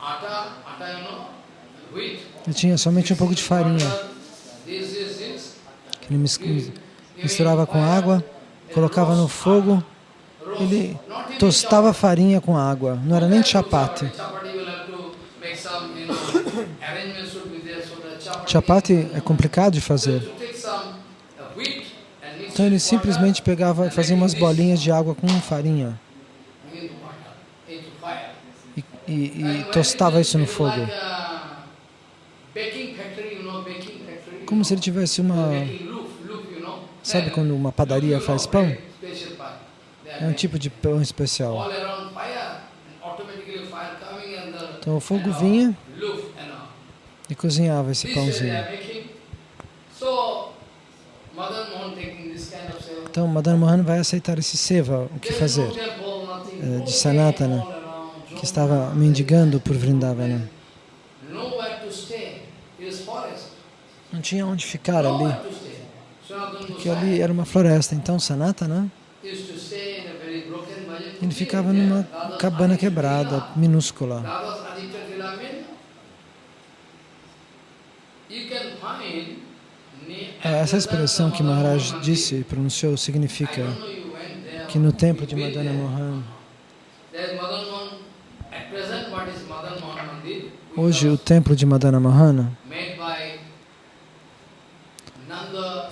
Ele tinha somente um pouco de farinha, que ele misturava com água, colocava no fogo, ele tostava farinha com água. Não era nem chapati. Chapati é complicado de fazer. Então ele simplesmente pegava fazia umas bolinhas de água com farinha e, e- e tostava isso no fogo. Como se ele tivesse uma... Making loaf, loaf, you know. Sabe Then, quando uma padaria faz pão? are É um tipo de pão especial. Então o fogo vinha e cozinhava esse pãozinho. Então Madan Mohan vai aceitar esse seva, o que fazer, No de Sanatana, que estava mendigando por Vrindavana. Não tinha onde ficar ali, Nowhere to stay. Sanatana porque ali era uma floresta. Então Sanatana, Bhajan ele ficava numa cabana quebrada, minúscula. Ah, Essa expressão que Maharaj disse e pronunciou significa que no templo de Madana. Mohan, hoje o templo de Madana Mohana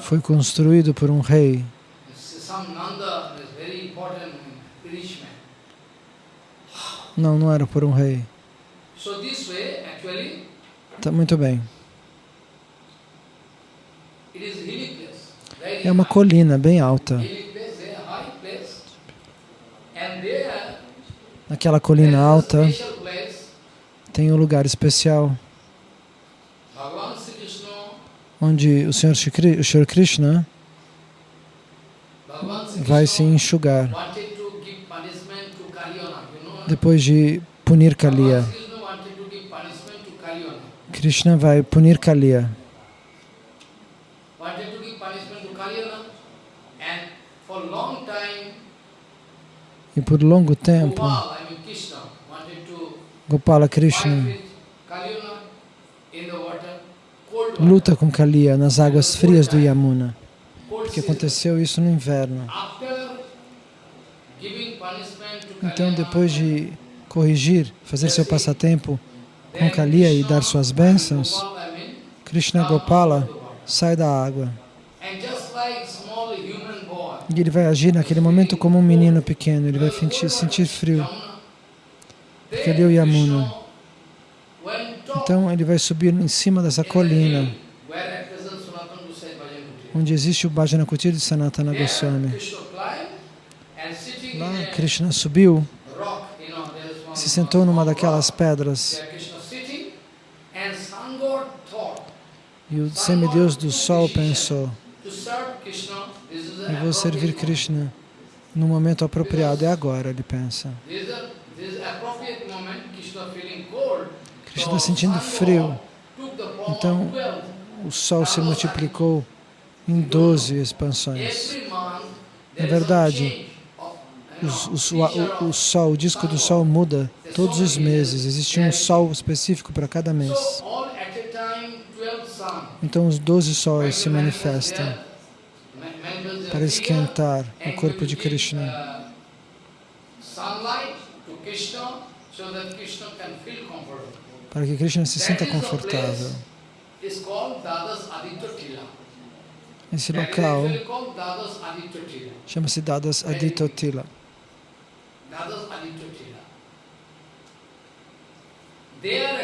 foi construído por um rei, não, não era por um rei. Tá muito bem. É uma colina bem alta. Naquela colina alta tem um lugar especial onde o Senhor, o Senhor Krishna vai se enxugar depois de punir Kaliya. Krishna vai punir Kaliya. E por longo tempo, Gopala Krishna luta com Kaliya nas águas frias do Yamuna. Porque aconteceu isso no inverno. Então, depois de corrigir, fazer seu passatempo com Kaliya e dar suas bênçãos, Krishna Gopala sai da água. E ele vai agir naquele momento como um menino pequeno, ele vai sentir, frio. Porque ali é o Yamuna. Então ele vai subir em cima dessa colina, onde existe o Bhajana Kutir de Sanatana Goswami. Lá Krishna subiu, se sentou numa daquelas pedras e o semideus do sol pensou, eu vou servir Krishna no momento apropriado, é agora, ele pensa. moment. This is the this is appropriate moment. Krishna feeling So sentindo frio, Então, of 12. o sol se multiplicou em 12 expansões. Month É verdade. Os- know, o, o, sol, o disco do sol muda todos os meses. Existe um sol específico para cada mês. So all at a time 12 sun. Então os 12 sóis se manifestam para esquentar o corpo de Krishna. Sunlight to Krishna so that Krishna can feel comfortable. Para que Krishna se sinta confortável. Esse local chama-se Dadas Aditotila. Leela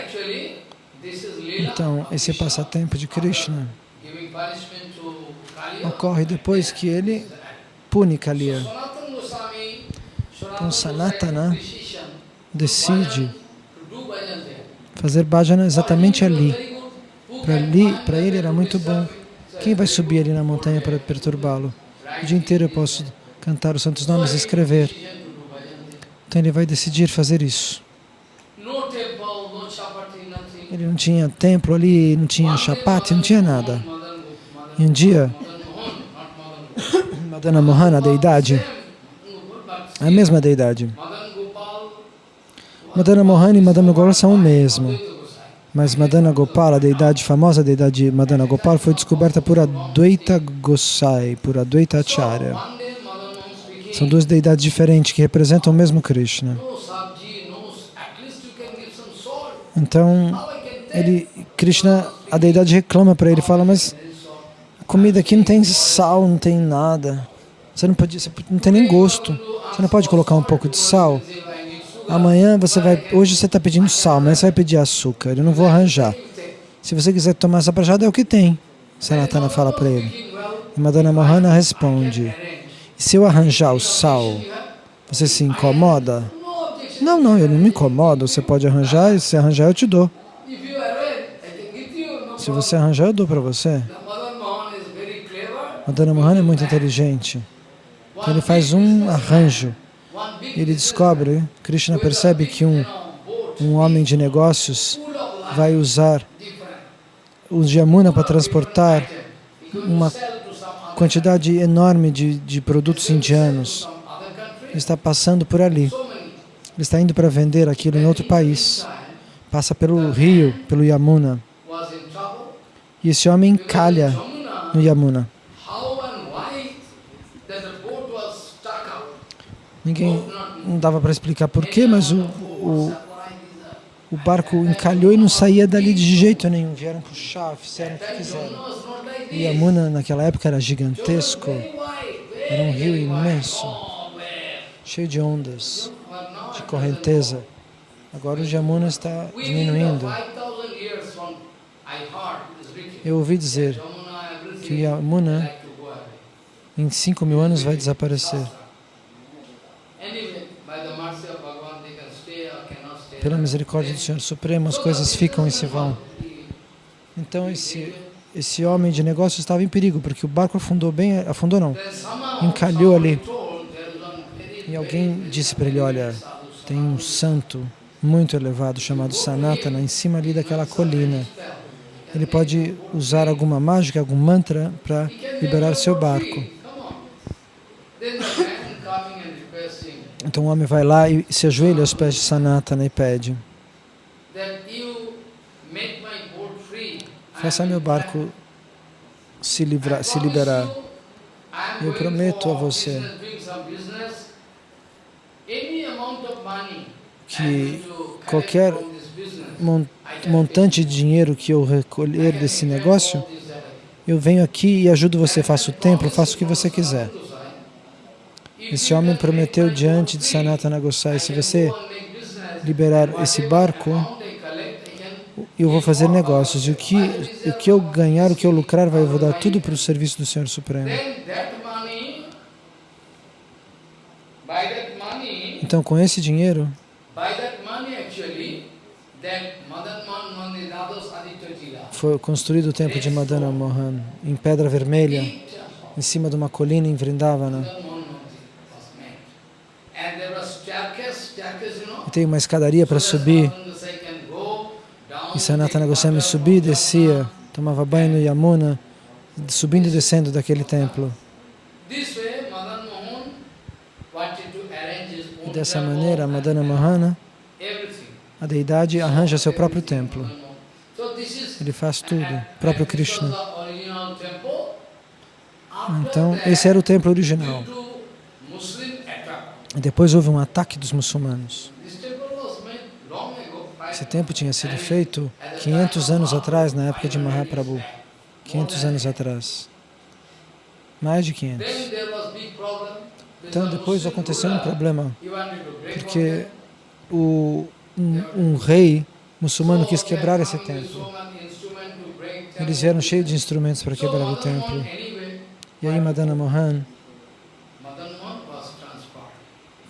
Então, esse Krishna. passatempo de Krishna. ocorre depois que ele pune Kaliya. Então, Sanatana decide to do bhajan there. Fazer bhajana exatamente ali. Para ali, para ele era muito bom. Quem vai subir ali na montanha para perturbá-lo? O dia inteiro eu posso cantar os santos nomes e escrever. Então ele vai decidir fazer isso. Ele não tinha templo ali, não tinha chapati, não tinha nada. E um dia, *coughs* Madana Mohana, a deidade, a mesma deidade. Madana Mohana e Madana Gopala são o mesmo. Mas Madana Gopala, a deidade famosa, a deidade Madana Gopala, foi descoberta por Advaita Gosai, por Advaita Acharya. São duas deidades diferentes que representam o mesmo Krishna. Então, ele, Krishna, a deidade reclama para ele, fala, mas a comida aqui não tem sal, não tem nada. Você não, pode, você não tem nem gosto. Você não pode colocar um pouco de sal. Amanhã você vai, hoje você está pedindo sal, amanhã você vai pedir açúcar. Eu não vou arranjar. Se você quiser tomar essa prajada, é o que tem. Sanatana fala para ele. E Madana Mohana responde, se eu arranjar o sal, você se incomoda? Não, não, eu não me incomodo. Você pode arranjar e se arranjar eu te dou. Se você arranjar, eu dou para você. Madana Mohana é muito inteligente. Então ele faz um arranjo. Ele descobre, Krishna percebe que um, um homem de negócios vai usar different. o Jamuna para transportar uma quantidade enorme de, de produtos indianos. Ele está passando por ali. Ele está indo para vender aquilo em outro país. Passa pelo rio, pelo Yamuna. E esse homem calha no Yamuna. how and why that the boat was stuck out. Ninguém não dava para explicar porquê, mas o, o, o barco encalhou e não saía dali de jeito nenhum. Vieram puxar, fizeram o que quiseram. Jamuna O this. Yamuna naquela época era gigantesco, era um rio imenso, cheio de ondas, de correnteza. Agora o Yamuna está diminuindo. 5,000 years from I heard it is written, Eu ouvi dizer Jamuna, que o Yamuna em 5 mil anos vai desaparecer. Pela misericórdia do Senhor Supremo, as coisas ficam e se vão. Então esse esse homem de negócio estava em perigo porque o barco afundou bem, afundou não. Encalhou ali. E alguém disse para ele, olha, tem um santo muito elevado chamado Sanatana em cima ali daquela colina. Ele pode usar alguma mágica, algum mantra para liberar seu barco. Então o homem vai lá e se ajoelha aos pés de Sanatana e pede, faça meu barco se, livrar, se liberar. Eu prometo a você que qualquer mon- montante de dinheiro que eu recolher desse negócio, eu venho aqui e ajudo você, faço o templo, faço o que você quiser. Esse homem prometeu diante de Sanatana Gosai, se você liberar esse barco, eu vou fazer negócios. E o que, o que eu ganhar, o que eu lucrar, vai, eu vou dar tudo para o serviço do Senhor Supremo. Então, com esse dinheiro, foi construído o templo de Madana Mohan, em pedra vermelha, em cima de uma colina em Vrindavana. Madan Mohan Mandir was made. And there was staircase, staircase, you know, E tem uma escadaria para subir. E Sanatana Goswami subia e descia, tomava banho no Yamuna, subindo e descendo daquele templo. E dessa maneira, Madana Mohana, a deidade, arranja seu próprio templo. Ele faz tudo, próprio Krishna. Então, esse era o templo original. E depois houve um ataque dos muçulmanos. Esse templo tinha sido feito 500 anos atrás, na época de Mahaprabhu. 500 anos atrás. Mais de 500. Then there was big problem. Então depois aconteceu um problema, porque o, um, um rei muçulmano quis quebrar esse templo. Eles vieram cheios de instrumentos para quebrar o templo. E aí Madana Mohan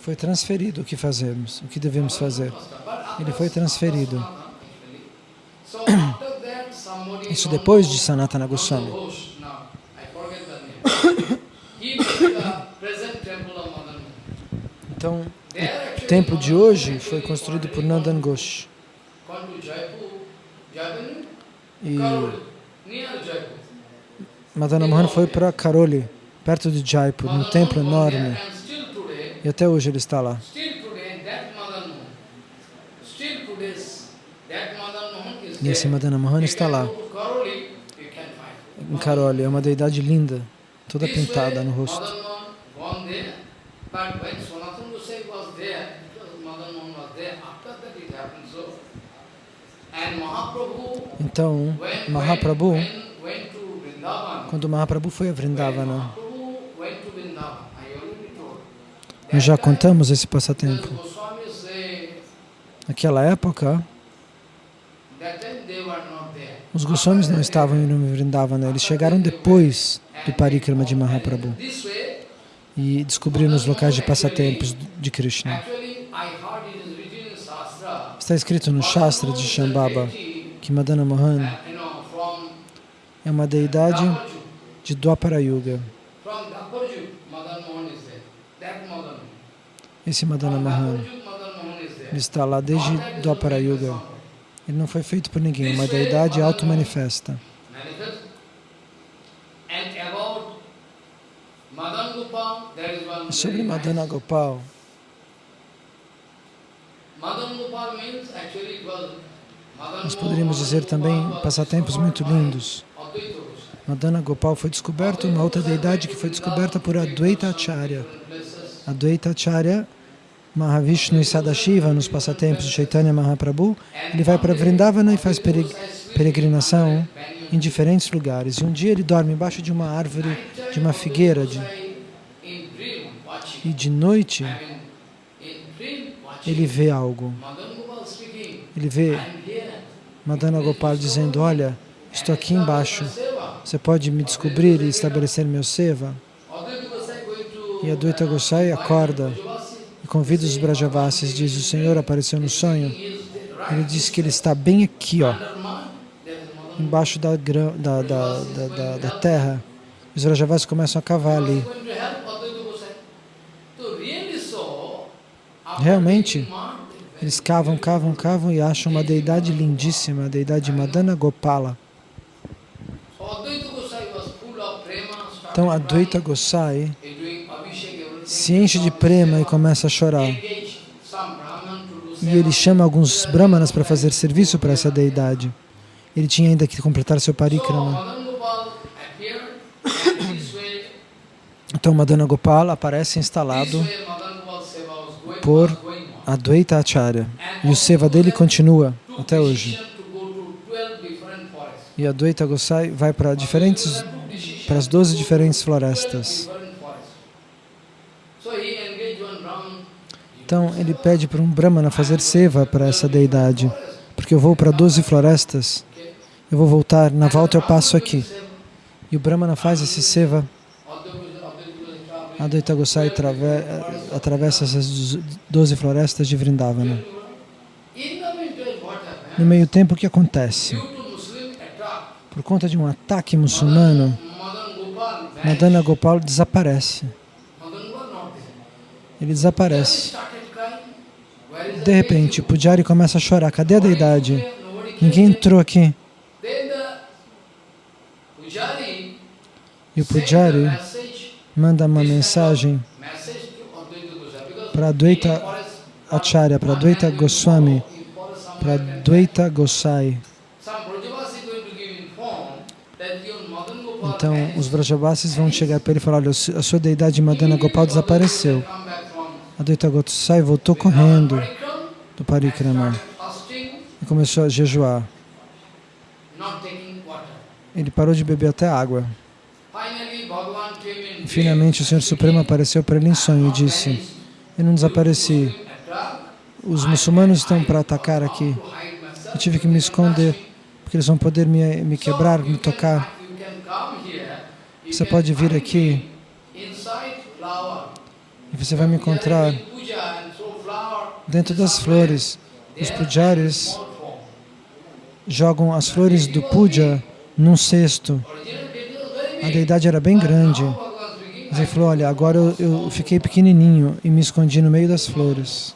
foi transferido o que fazemos, o que devemos fazer. Ele foi transferido. *clears throat* Isso depois de Sanatana Goswami. *coughs* Então, o templo de hoje foi construído por Nandan Ghosh. E Madana Mohan foi para Karoli, perto de Jaipur, num templo enorme. E até hoje ele está lá. E esse Madana Mohan está lá, em Karoli. É uma deidade linda, toda pintada no rosto. Então, Mahaprabhu, quando Mahaprabhu foi a Vrindavana, nós já contamos esse passatempo. Naquela época, os Goswamis não estavam em Vrindavana, eles chegaram depois do Parikrama de Mahaprabhu e descobriram os locais de passatempos de Krishna. Está escrito no Shastra de Shambhava que Madana Mohan é uma deidade de Dwapara Yuga. Esse Madana Mohan ele está lá desde Dwapara Yuga. Ele não foi feito por ninguém, é uma deidade auto-manifesta. Sobre Madana Gopal, nós poderíamos dizer também passatempos muito lindos. Madana Gopal foi descoberto, uma outra deidade que foi descoberta por Advaita Acharya. Advaita Acharya, Mahavishnu e Sadashiva, nos passatempos de Chaitanya Mahaprabhu, ele vai para Vrindavana e faz peregrinação em diferentes lugares. E um dia ele dorme embaixo de uma árvore, de uma figueira, de, e de noite ele vê algo. Ele vê Madana Gopal dizendo, olha, estou aqui embaixo, você pode me descobrir e estabelecer meu seva? E Advaita Gosai acorda e convida os Brajavasis, diz, o Senhor apareceu no sonho. Ele diz que ele está bem aqui, ó, embaixo da, da, da, da, terra. Os Brajavasis começam a cavar ali. Realmente, eles cavam, cavam, cavam e acham uma deidade lindíssima, a deidade Madana Gopala. Então, Advaita Gosai se enche de prema e começa a chorar. E ele chama alguns brahmanas para fazer serviço para essa deidade. Ele tinha ainda que completar seu parikrama. Então, Madana Gopala aparece instalado por Advaita Acharya. E o seva dele continua até hoje. E Advaita Gosai vai para diferentes, para as 12 diferentes florestas. Então ele pede para um Brahmana fazer seva para essa deidade, porque eu vou para 12 florestas, eu vou voltar, na volta eu passo aqui. E o Brahmana faz esse seva Advaita Gosai atravessa essas 12 florestas de Vrindavana. No meio tempo, o que acontece? Por conta de um ataque muçulmano, Madana Gopal desaparece. Ele desaparece. De repente, Pujari começa a chorar. Cadê a deidade? Ninguém entrou aqui. E o Pujari manda uma mensagem para Advaita Acharya, para Advaita Goswami, para Advaita Gosai. Então, os Vrajavasis vão chegar para ele e falar, olha, a sua deidade Madana Gopal desapareceu. Advaita Gosai voltou correndo do Parikrama e começou a jejuar. Ele parou de beber até água. E finalmente o Senhor Supremo apareceu para ele em sonho e disse, eu não desapareci, os muçulmanos estão para atacar aqui, eu tive que me esconder, porque eles vão poder me, me quebrar, me tocar. Você pode vir aqui e você vai me encontrar dentro das flores. Os pujaris jogam as flores do puja num cesto. A deidade era bem grande. Mas ele falou, olha, agora eu, eu fiquei pequenininho e me escondi no meio das flores.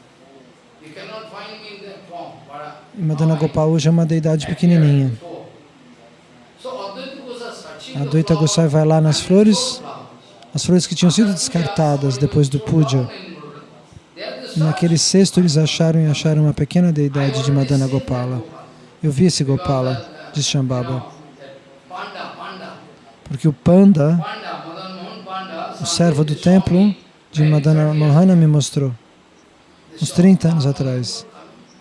E Madana Gopal é uma deidade pequenininha. A Advaita Gosai vai lá nas flores, as flores que tinham sido descartadas depois do puja. Naquele cesto eles acharam e acharam uma pequena deidade de Madana Gopala. Eu vi esse Gopala, diz Shambhava. Porque o Panda, o servo do templo de Madana Mohana me mostrou, uns 30 anos atrás.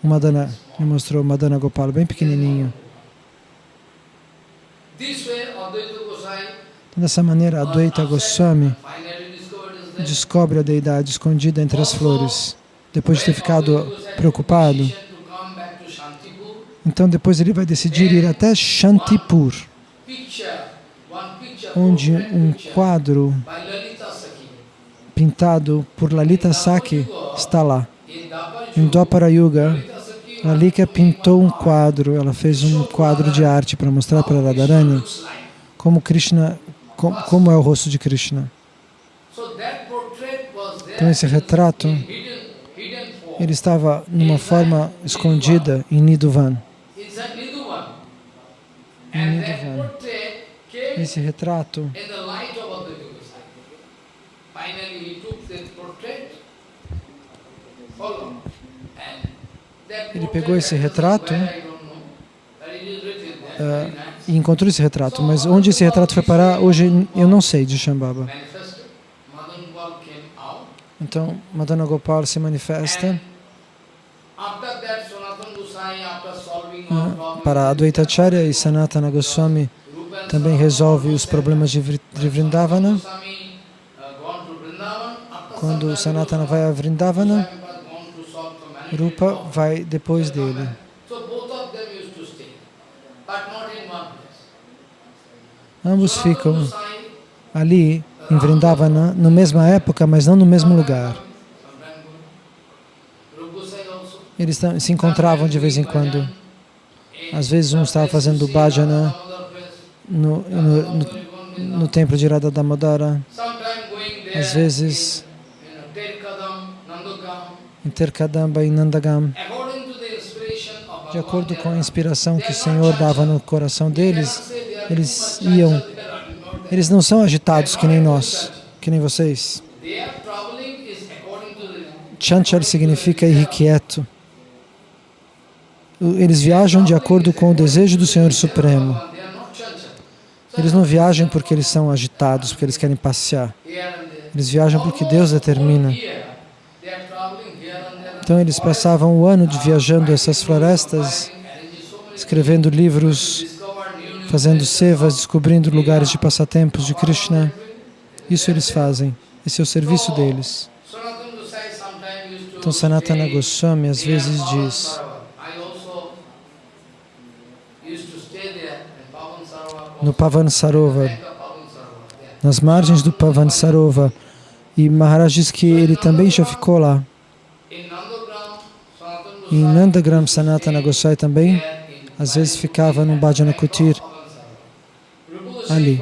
O Madana me mostrou Madana Gopala, bem pequenininho. Então, dessa maneira, Advaita Goswami descobre a deidade escondida entre as flores. Depois de ter ficado preocupado, então depois ele vai decidir ir até Shantipur, onde um quadro pintado por Lalita Saki está lá. Em Dwapara Yuga, Lalika pintou um quadro, ela fez um quadro de arte para mostrar para Radharani como Krishna, como é o rosto de Krishna. Então esse retrato, ele estava numa forma escondida em Nidhuvan. Em Nidhuvan. Esse retrato ele pegou esse retrato uh, e encontrou esse retrato, mas onde esse retrato foi parar, hoje eu não sei de Shambhava. Então, Madana Gopal se manifesta uh, para Advaitacharya e Sanatana Goswami também resolve os problemas de Vrindavana. Quando Sanatana vai a Vrindavana, Rupa vai depois dele. Ambos ficam ali em Vrindavana, na mesma época, mas não no mesmo lugar. Eles se encontravam de vez em quando. Às vezes um estava fazendo bhajana no, no, no, no templo de Radha Damodara. Às vezes em Terkadamba e Nandagam. De acordo com a inspiração que o Senhor dava no coração deles, eles iam. Eles não são agitados que nem nós, que nem vocês. Chanchal significa irrequieto. Eles viajam de acordo com o desejo do Senhor Supremo. Eles não viajam porque eles são agitados, porque eles querem passear. Eles viajam porque Deus determina. Então eles passavam o ano de viajando essas florestas, escrevendo livros, fazendo sevas, descobrindo lugares de passatempos de Krishna. Isso eles fazem. Esse é o serviço deles. Então Sanatana Goswami às vezes diz no Pavan Sarovar, nas margens do Pavan Sarovar, e Maharaj diz que ele também já ficou lá. Em Nandagram Sanatana Goswami também, às vezes ficava no Bhajana Kutir, ali.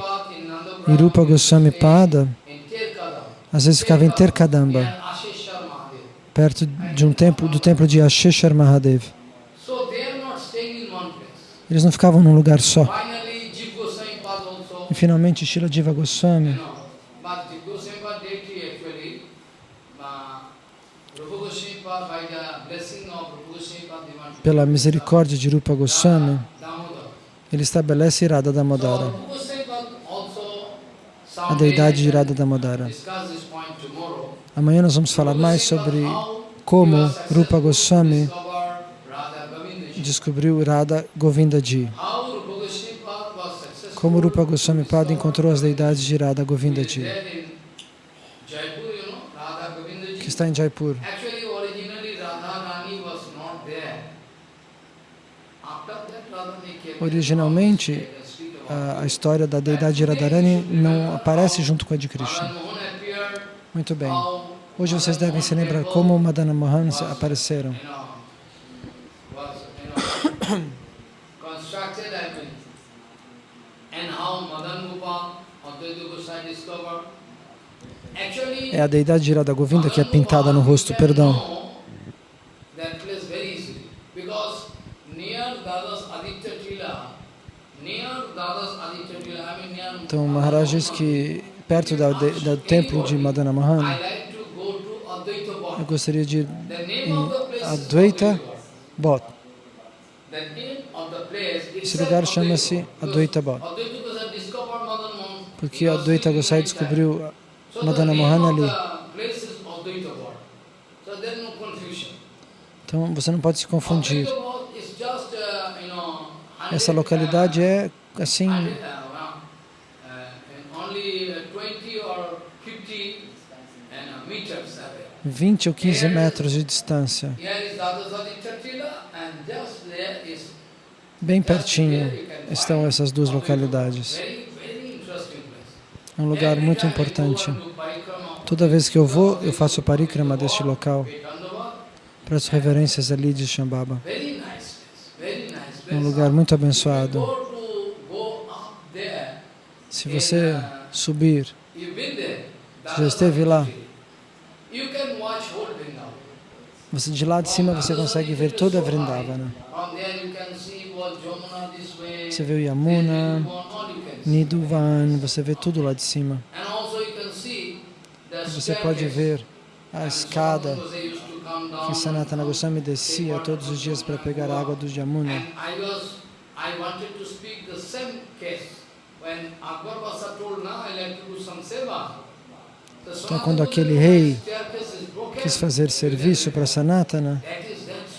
E Rupa Goswami Pada, às vezes ficava em Terkadamba, perto de um templo, do templo de Asheshar Mahadev. Eles não ficavam num lugar só. E finalmente Shila Jiva Goswami pela misericórdia de Rupa Goswami, ele estabelece Radha Damodara, a deidade de Radha Damodara. Amanhã nós vamos falar mais sobre como Rupa Goswami descobriu Radha Govindaji. Como Rupa Goswami Pada encontrou as deidades de Govinda Ji, que está em Jaipur. Originalmente, A, história da deidade de Radharani não aparece junto com a de Krishna. Muito bem. Hoje vocês devem se lembrar como Madana Mohan apareceram. É a deidade de Radha Govinda que é pintada no rosto, perdão. Então, Maharaj diz que perto da, do templo de Madana Mohan, I like to go to Advaita eu gostaria de ir place is Advaita place Esse lugar chama-se. Advaita Mohan porque Advaita Gosai descobriu Madana name ali. Então, você não pode se confundir. Essa 100, localidade é, assim, 100, uh, well, uh, and only uh, 20 or 50 and, uh, meters away. 20 ou 15 metros de distância. Bem pertinho estão essas duas localidades. É um lugar muito importante. Toda vez que eu vou, eu faço parikrama deste local. Vedantavad, Presto reverências ali de Shambhava. É um lugar muito abençoado. Se você subir, been there. Você já esteve lá? You can watch whole Vrindavan. Você de lá de cima você consegue ver toda a Vrindavana. Você vê o Yamuna, Nidhuvan, você vê tudo lá de cima. Você pode ver a escada que Sanatana Goswami descia todos os dias para pegar a água do Yamuna. When Akbar Basa told, now I like to do some seva. Então, quando aquele rei. Quis fazer serviço para Sanatana,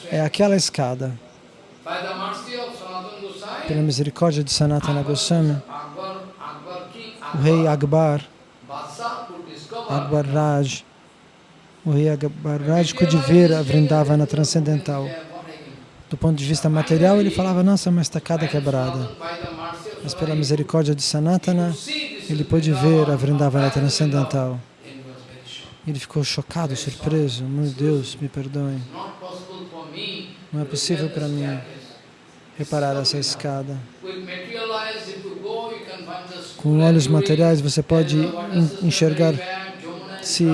é aquela escada. Pela misericórdia de Sanatana Goswami, o rei Akbar, Akbar Raj, o rei Akbar Raj pôde ver a Vrindavana transcendental. Do. Ponto de vista material, ele falava, nossa, uma estacada quebrada. Mas pela misericórdia de Sanatana, ele pôde ver a Vrindavana transcendental. Vrindavan. And he was very shocked. Ele ficou chocado, surpreso. Meu Deus, me perdoe. Não é possível para mim reparar essa escada. Com olhos materiais você pode enxergar se,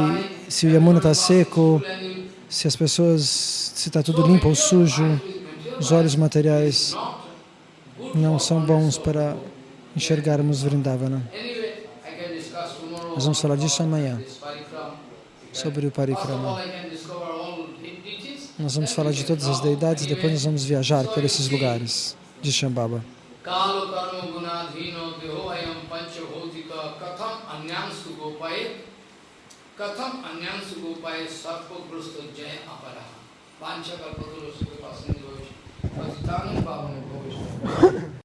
se o Yamuna está seco, se as pessoas, se está tudo limpo ou sujo. Os olhos materiais não são bons para enxergarmos Vrindavana. Nós vamos falar disso amanhã sobre o Parikrama. Nós vamos falar de todas as deidades, depois nós vamos viajar por esses lugares de Shambhava. Pancha kalpatulosu